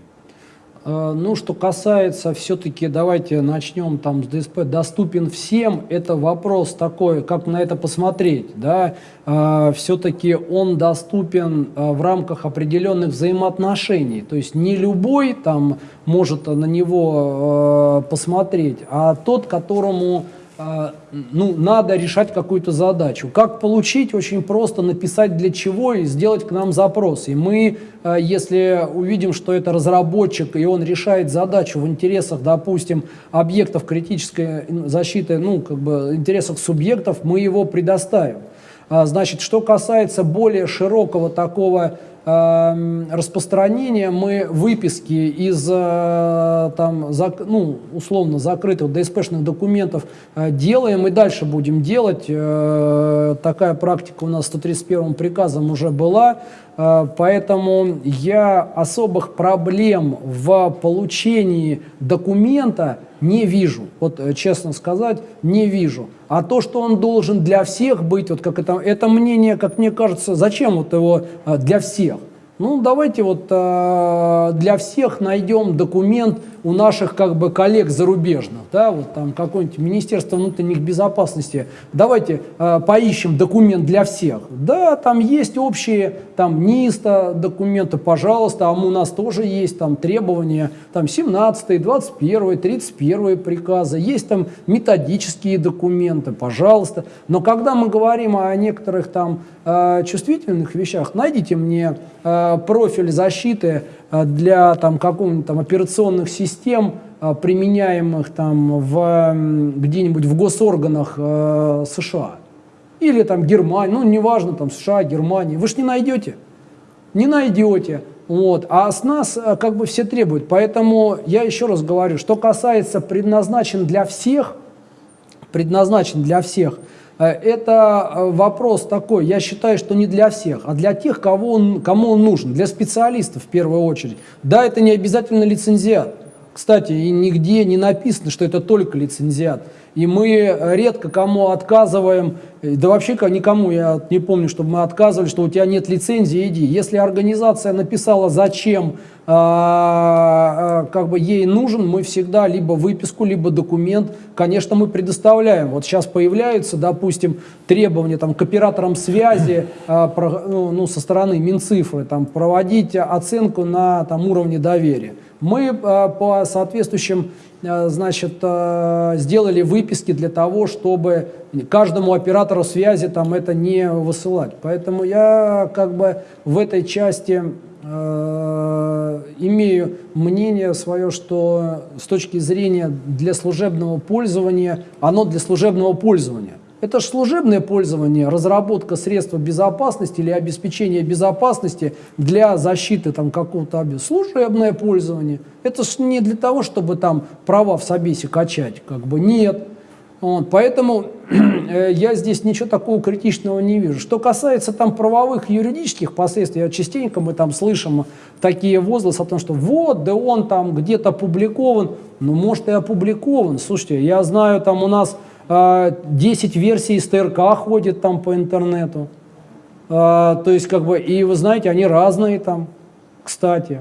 Э, ну, что касается все-таки, давайте начнем там с ДСП, доступен всем, это вопрос такой, как на это посмотреть, да, э, все-таки он доступен э, в рамках определенных взаимоотношений, то есть не любой там может на него посмотреть, а тот, которому ну, надо решать какую-то задачу. Как получить? Очень просто написать для чего и сделать к нам запрос. И мы, а, если увидим, что это разработчик, и он решает задачу в интересах, допустим, объектов критической защиты, ну, как бы интересах субъектов, мы его предоставим. А, значит, что касается более широкого такого распространения мы выписки из э, там, зак, ну, условно закрытых ДСПшных документов э, делаем и дальше будем делать. Э, такая практика у нас 131 приказом уже была. Поэтому я особых проблем в получении документа не вижу. Вот честно сказать, не вижу. А то, что он должен для всех быть, вот как это, это мнение, как мне кажется, зачем вот его для всех? Ну, давайте вот э, для всех найдем документ у наших как бы коллег зарубежных, да, вот там какое-нибудь Министерство внутренних безопасности, давайте э, поищем документ для всех. Да, там есть общие, там НИСТа документы, пожалуйста, а у нас тоже есть там требования, там 17, 21, 31 приказы, есть там методические документы, пожалуйста. Но когда мы говорим о некоторых там э, чувствительных вещах, найдите мне э, профиль защиты для там какого-нибудь там операционных систем, э, применяемых там в где-нибудь в госорганах э, США или там Германии, ну неважно там США, Германия, вы же не найдете, не найдете. Вот. А с нас э, как бы все требуют. Поэтому я еще раз говорю, что касается предназначен для всех, предназначен для всех, э, это э, вопрос такой, я считаю, что не для всех, а для тех, кого он, кому он нужен, для специалистов в первую очередь. Да, это не обязательно лицензиат. Кстати, и нигде не написано, что это только лицензиат. И мы редко кому отказываем, да вообще никому я не помню, чтобы мы отказывали, что у тебя нет лицензии, иди. Если организация написала, зачем а, а, как бы ей нужен, мы всегда либо выписку, либо документ, конечно, мы предоставляем. Вот сейчас появляются, допустим, требования там, к операторам связи а, ну, ну, со стороны Минцифры, там, проводить оценку на там, уровне доверия. Мы по соответствующим Э, значит, э, сделали выписки для того, чтобы каждому оператору связи там это не высылать. Поэтому я как бы в этой части э, имею мнение свое, что с точки зрения для служебного пользования, оно для служебного пользования. Это же служебное пользование, разработка средств безопасности или обеспечения безопасности для защиты там какого-то объекта. Служебное пользование. Это же не для того, чтобы там права в собесе качать, как бы нет. Вот, поэтому э, я здесь ничего такого критичного не вижу. Что касается там правовых юридических последствий, частенько мы там слышим такие возгласы о том, что вот, да он там где-то опубликован. Ну, может и опубликован. Слушайте, я знаю, там у нас 10 а, версий СТРК ходит там по интернету. А, то есть, как бы, и вы знаете, они разные там, кстати.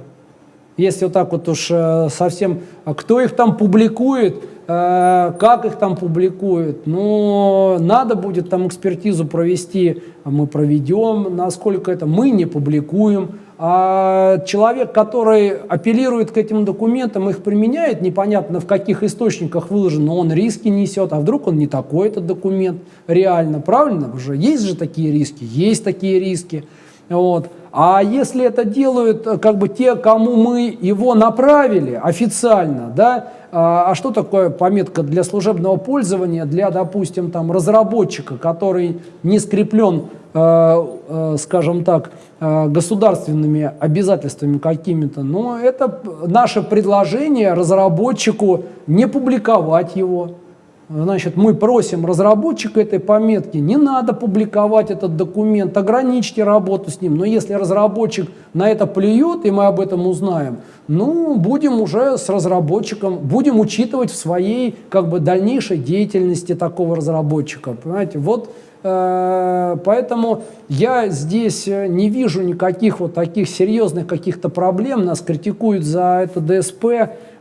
Если вот так вот уж э, совсем... А кто их там публикует, э, как их там публикуют, ну, надо будет там экспертизу провести, мы проведем, насколько это... Мы не публикуем, а человек, который апеллирует к этим документам, их применяет, непонятно в каких источниках выложен, но он риски несет, а вдруг он не такой этот документ реально, правильно? Уже есть же такие риски, есть такие риски. Вот. А если это делают э, как бы те, кому мы его направили официально, да, а, а что такое пометка для служебного пользования, для, допустим, там, разработчика, который не скреплен, скажем так, э, государственными обязательствами какими-то, но это наше предложение разработчику не публиковать его, Значит, мы просим разработчика этой пометки, не надо публиковать этот документ, ограничьте работу с ним. Но если разработчик на это плюет, и мы об этом узнаем, ну, будем уже с разработчиком, будем учитывать в своей как бы дальнейшей деятельности такого разработчика. Понимаете, вот э, поэтому я здесь не вижу никаких вот таких серьезных каких-то проблем. Нас критикуют за это ДСП,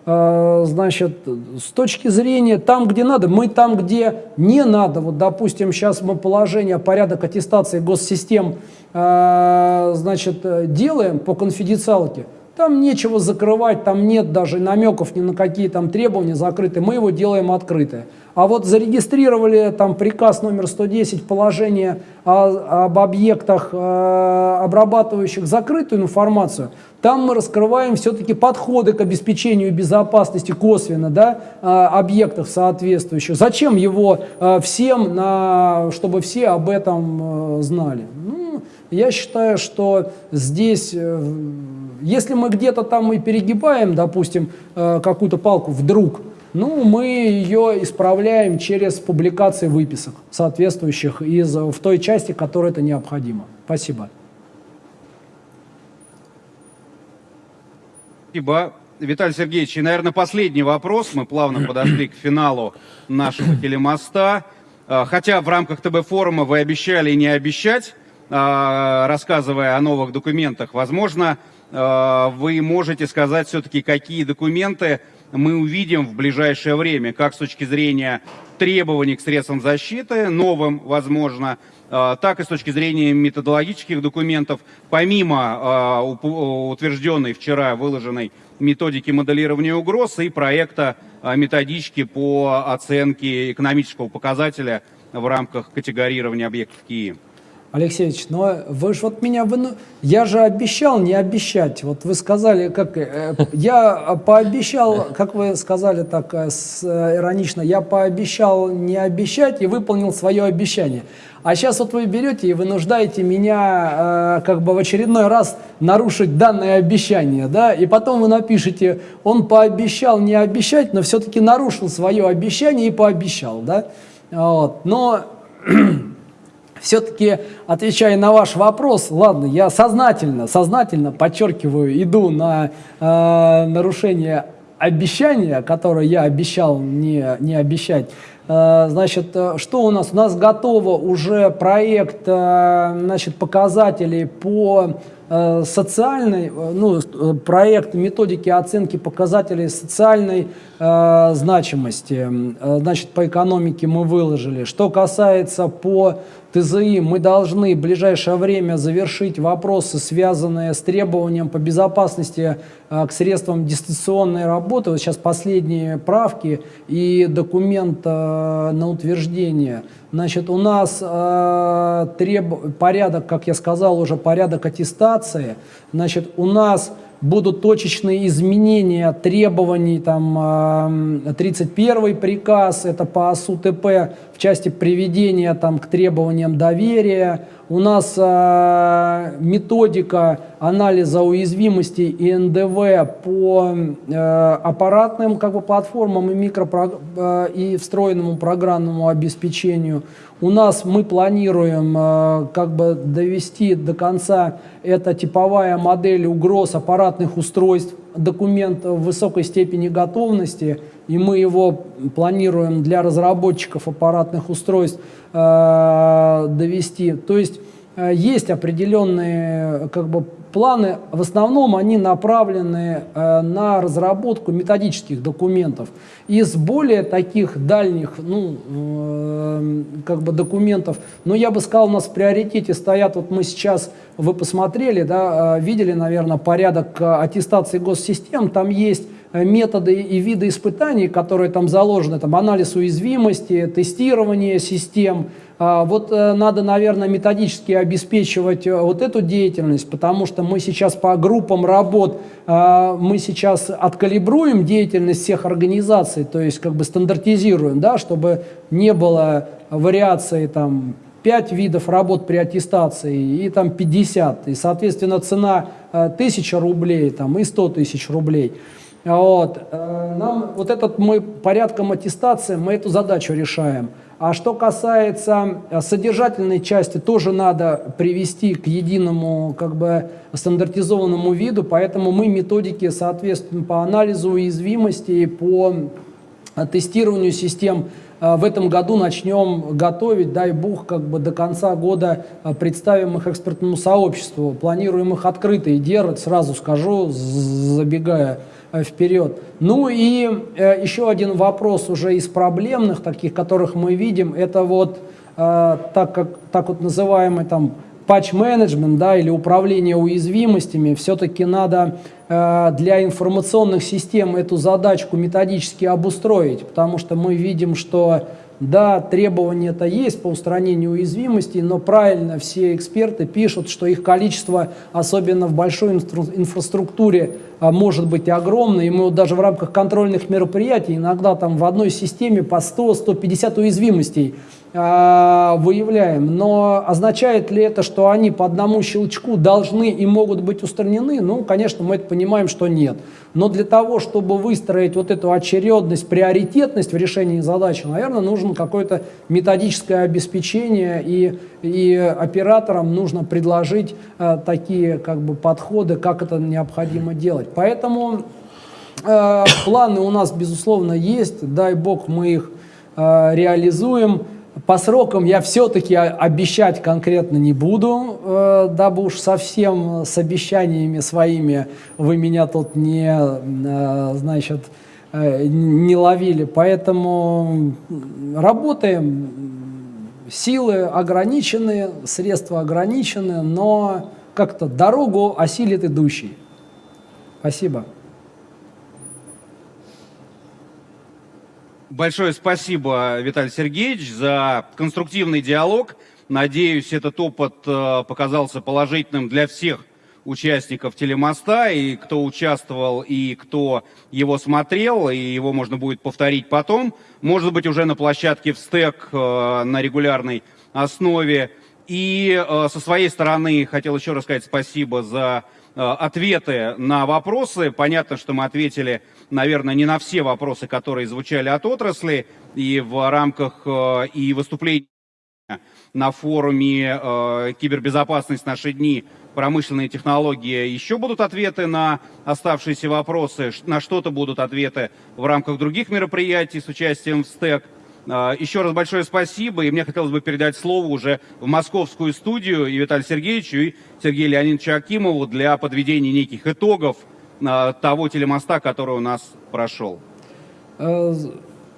Э, значит, с точки зрения там, где надо, мы там, где не надо, вот, допустим, сейчас мы положение, порядок аттестации госсистем, э, значит, делаем по конфиденциалке, там нечего закрывать, там нет даже намеков ни на какие там требования закрытые, мы его делаем открытое. А вот зарегистрировали там приказ номер 110, положение о, об объектах, э, обрабатывающих закрытую информацию, там мы раскрываем все-таки подходы к обеспечению безопасности косвенно да, э, объектов соответствующих. Зачем его э, всем, на, чтобы все об этом э, знали? Ну, я считаю, что здесь, если мы где-то там и перегибаем, допустим, какую-то палку вдруг, ну, мы ее исправляем через публикации выписок соответствующих из, в той части, которой это необходимо. Спасибо. Спасибо. Виталий Сергеевич, и, наверное, последний вопрос. Мы плавно подошли к финалу нашего телемоста. А, хотя в рамках ТБ-форума вы обещали не обещать, а, рассказывая о новых документах. Возможно, а, вы можете сказать все-таки, какие документы мы увидим в ближайшее время, как с точки зрения требований к средствам защиты, новым, возможно, э, так и с точки зрения методологических документов, помимо э, утвержденной вчера выложенной методики моделирования угроз и проекта э, методички по оценке экономического показателя в рамках категорирования объектов КИИ. Алексеевич, но вы же вот меня, вы, я же обещал не обещать. Вот вы сказали, как э, я пообещал, как вы сказали так э, с, э, иронично, я пообещал не обещать и выполнил свое обещание. А сейчас вот вы берете и вынуждаете меня э, как бы в очередной раз нарушить данное обещание, да, и потом вы напишите, он пообещал не обещать, но все-таки нарушил свое обещание и пообещал, да. Вот. Но все-таки, отвечая на ваш вопрос, ладно, я сознательно, сознательно, подчеркиваю, иду на э, нарушение обещания, которое я обещал не, не обещать. Э, значит, э, что у нас? У нас готово уже проект э, значит, показателей по социальный, э, ну, проект методики оценки показателей социальной э, значимости, значит, по экономике мы выложили. Что касается по ТЗИ, мы должны в ближайшее время завершить вопросы, связанные с требованием по безопасности э, к средствам дистанционной работы. Вот сейчас последние правки и документ э, на утверждение – Значит, у нас э, треб... порядок, как я сказал уже, порядок аттестации. Значит, у нас будут точечные изменения требований, там, 31 приказ, это по АСУ ТП в части приведения там, к требованиям доверия. У нас э, методика анализа уязвимостей и НДВ по э, аппаратным как бы, платформам и, микропро... э, и встроенному программному обеспечению. У нас мы планируем э, как бы довести до конца это типовая модель угроз аппаратных устройств, документ в высокой степени готовности, и мы его планируем для разработчиков аппаратных устройств э, довести. То есть э, есть определенные как бы, планы, в основном они направлены э, на разработку методических документов. Из более таких дальних ну, э, как бы документов, но я бы сказал, у нас в приоритете стоят, вот мы сейчас, вы посмотрели, да, э, видели, наверное, порядок аттестации госсистем, там есть методы и виды испытаний, которые там заложены, там анализ уязвимости, тестирование систем, а, вот э, надо, наверное, методически обеспечивать э, вот эту деятельность, потому что мы сейчас по группам работ, а, мы сейчас откалибруем деятельность всех организаций, то есть как бы стандартизируем, да, чтобы не было вариации там 5 видов работ при аттестации и там 50, и, соответственно, цена 1000 э, рублей там, и 100 тысяч рублей. Вот. Нам вот этот мы порядком аттестации, мы эту задачу решаем. А что касается э, содержательной части, тоже надо привести к единому как бы стандартизованному виду, поэтому мы методики, соответственно, по анализу уязвимости, по э, тестированию систем э, в этом году начнем готовить, дай бог, как бы до конца года представим их экспертному сообществу. Планируем их открыто и делать, сразу скажу, забегая Э, вперед. Ну и э, еще один вопрос уже из проблемных, таких, которых мы видим, это вот э, так, как, так вот называемый там патч-менеджмент да, или управление уязвимостями, все-таки надо э, для информационных систем эту задачку методически обустроить, потому что мы видим, что да, требования-то есть по устранению уязвимостей, но правильно все эксперты пишут, что их количество, особенно в большой инфраструктуре, а, может быть огромное. И мы вот даже в рамках контрольных мероприятий иногда там в одной системе по 100-150 уязвимостей выявляем. Но означает ли это, что они по одному щелчку должны и могут быть устранены? Ну, конечно, мы это понимаем, что нет. Но для того, чтобы выстроить вот эту очередность, приоритетность в решении задачи, наверное, нужно какое-то методическое обеспечение, и, и операторам нужно предложить э, такие как бы, подходы, как это необходимо делать. Поэтому э, планы у нас, безусловно, есть. Дай бог, мы их э, реализуем. По срокам я все-таки обещать конкретно не буду, э, дабы уж совсем с обещаниями своими вы меня тут не, э, значит, э, не ловили. Поэтому работаем, силы ограничены, средства ограничены, но как-то дорогу осилит идущий. Спасибо. Большое спасибо, Виталий Сергеевич, за конструктивный диалог. Надеюсь, этот опыт э, показался положительным для всех участников телемоста, и кто участвовал, и кто его смотрел, и его можно будет повторить потом. Может быть, уже на площадке в стек э, на регулярной основе. И э, со своей стороны хотел еще раз сказать спасибо за ответы на вопросы. Понятно, что мы ответили, наверное, не на все вопросы, которые звучали от отрасли, и в рамках э, и выступлений на форуме э, «Кибербезопасность. Наши дни. Промышленные технологии» еще будут ответы на оставшиеся вопросы, на что-то будут ответы в рамках других мероприятий с участием в СТЭК. Э, Еще раз большое спасибо, и мне хотелось бы передать слово уже в московскую студию и Виталию Сергеевичу, и Сергею Леонидовичу Акимову для подведения неких итогов э, того телемоста, который у нас прошел. Э,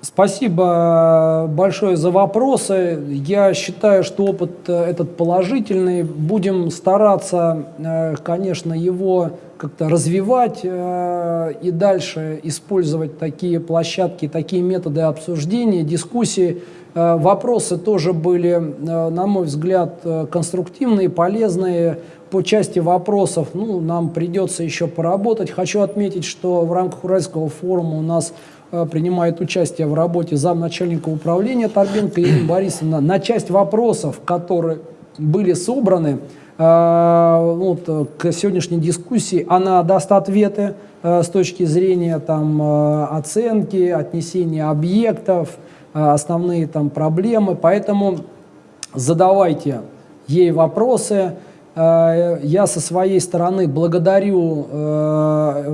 Спасибо большое за вопросы. Я считаю, что опыт э, этот положительный. Будем стараться, э, конечно, его как-то развивать э, и дальше использовать такие площадки, такие методы обсуждения, дискуссии. Э, Вопросы тоже были, э, на мой взгляд, э, конструктивные, полезные. По части вопросов ну, нам придется еще поработать. Хочу отметить, что в рамках Уральского форума у нас э, принимает участие в работе замначальника управления Торбенко Ирина Борисовна. На часть вопросов, которые были собраны, вот, э, к сегодняшней дискуссии, она даст ответы э, с точки зрения там, э, оценки, отнесения объектов, основные там проблемы. Поэтому задавайте ей вопросы. Я со своей стороны благодарю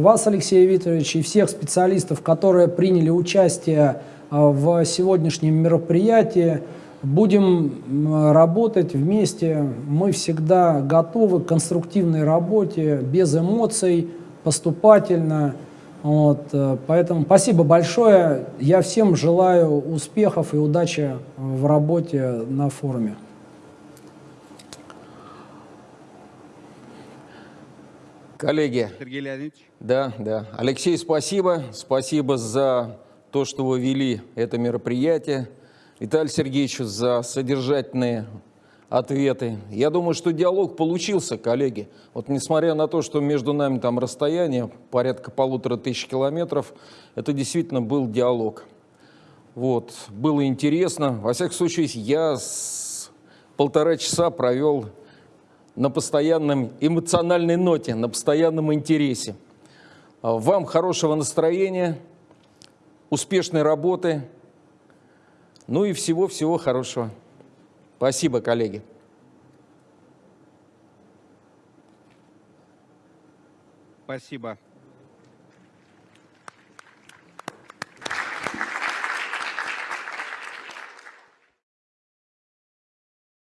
вас, Алексей Викторович, и всех специалистов, которые приняли участие в сегодняшнем мероприятии. Будем работать вместе. Мы всегда готовы к конструктивной работе, без эмоций, поступательно. Вот, э, поэтому спасибо большое. Я всем желаю успехов и удачи в работе на форуме. Коллеги, Сергей Леонидович. Да, да. Алексей, спасибо. Спасибо за то, что вы вели это мероприятие. Виталий Сергеевич, за содержательные ответы. Я думаю, что диалог получился, коллеги. Вот несмотря на то, что между нами там расстояние порядка полутора тысяч километров, это действительно был диалог. Вот, было интересно. Во всяком случае, я с полтора часа провел на постоянном эмоциональной ноте, на постоянном интересе. Вам хорошего настроения, успешной работы, ну и всего-всего хорошего. Спасибо, коллеги. Спасибо.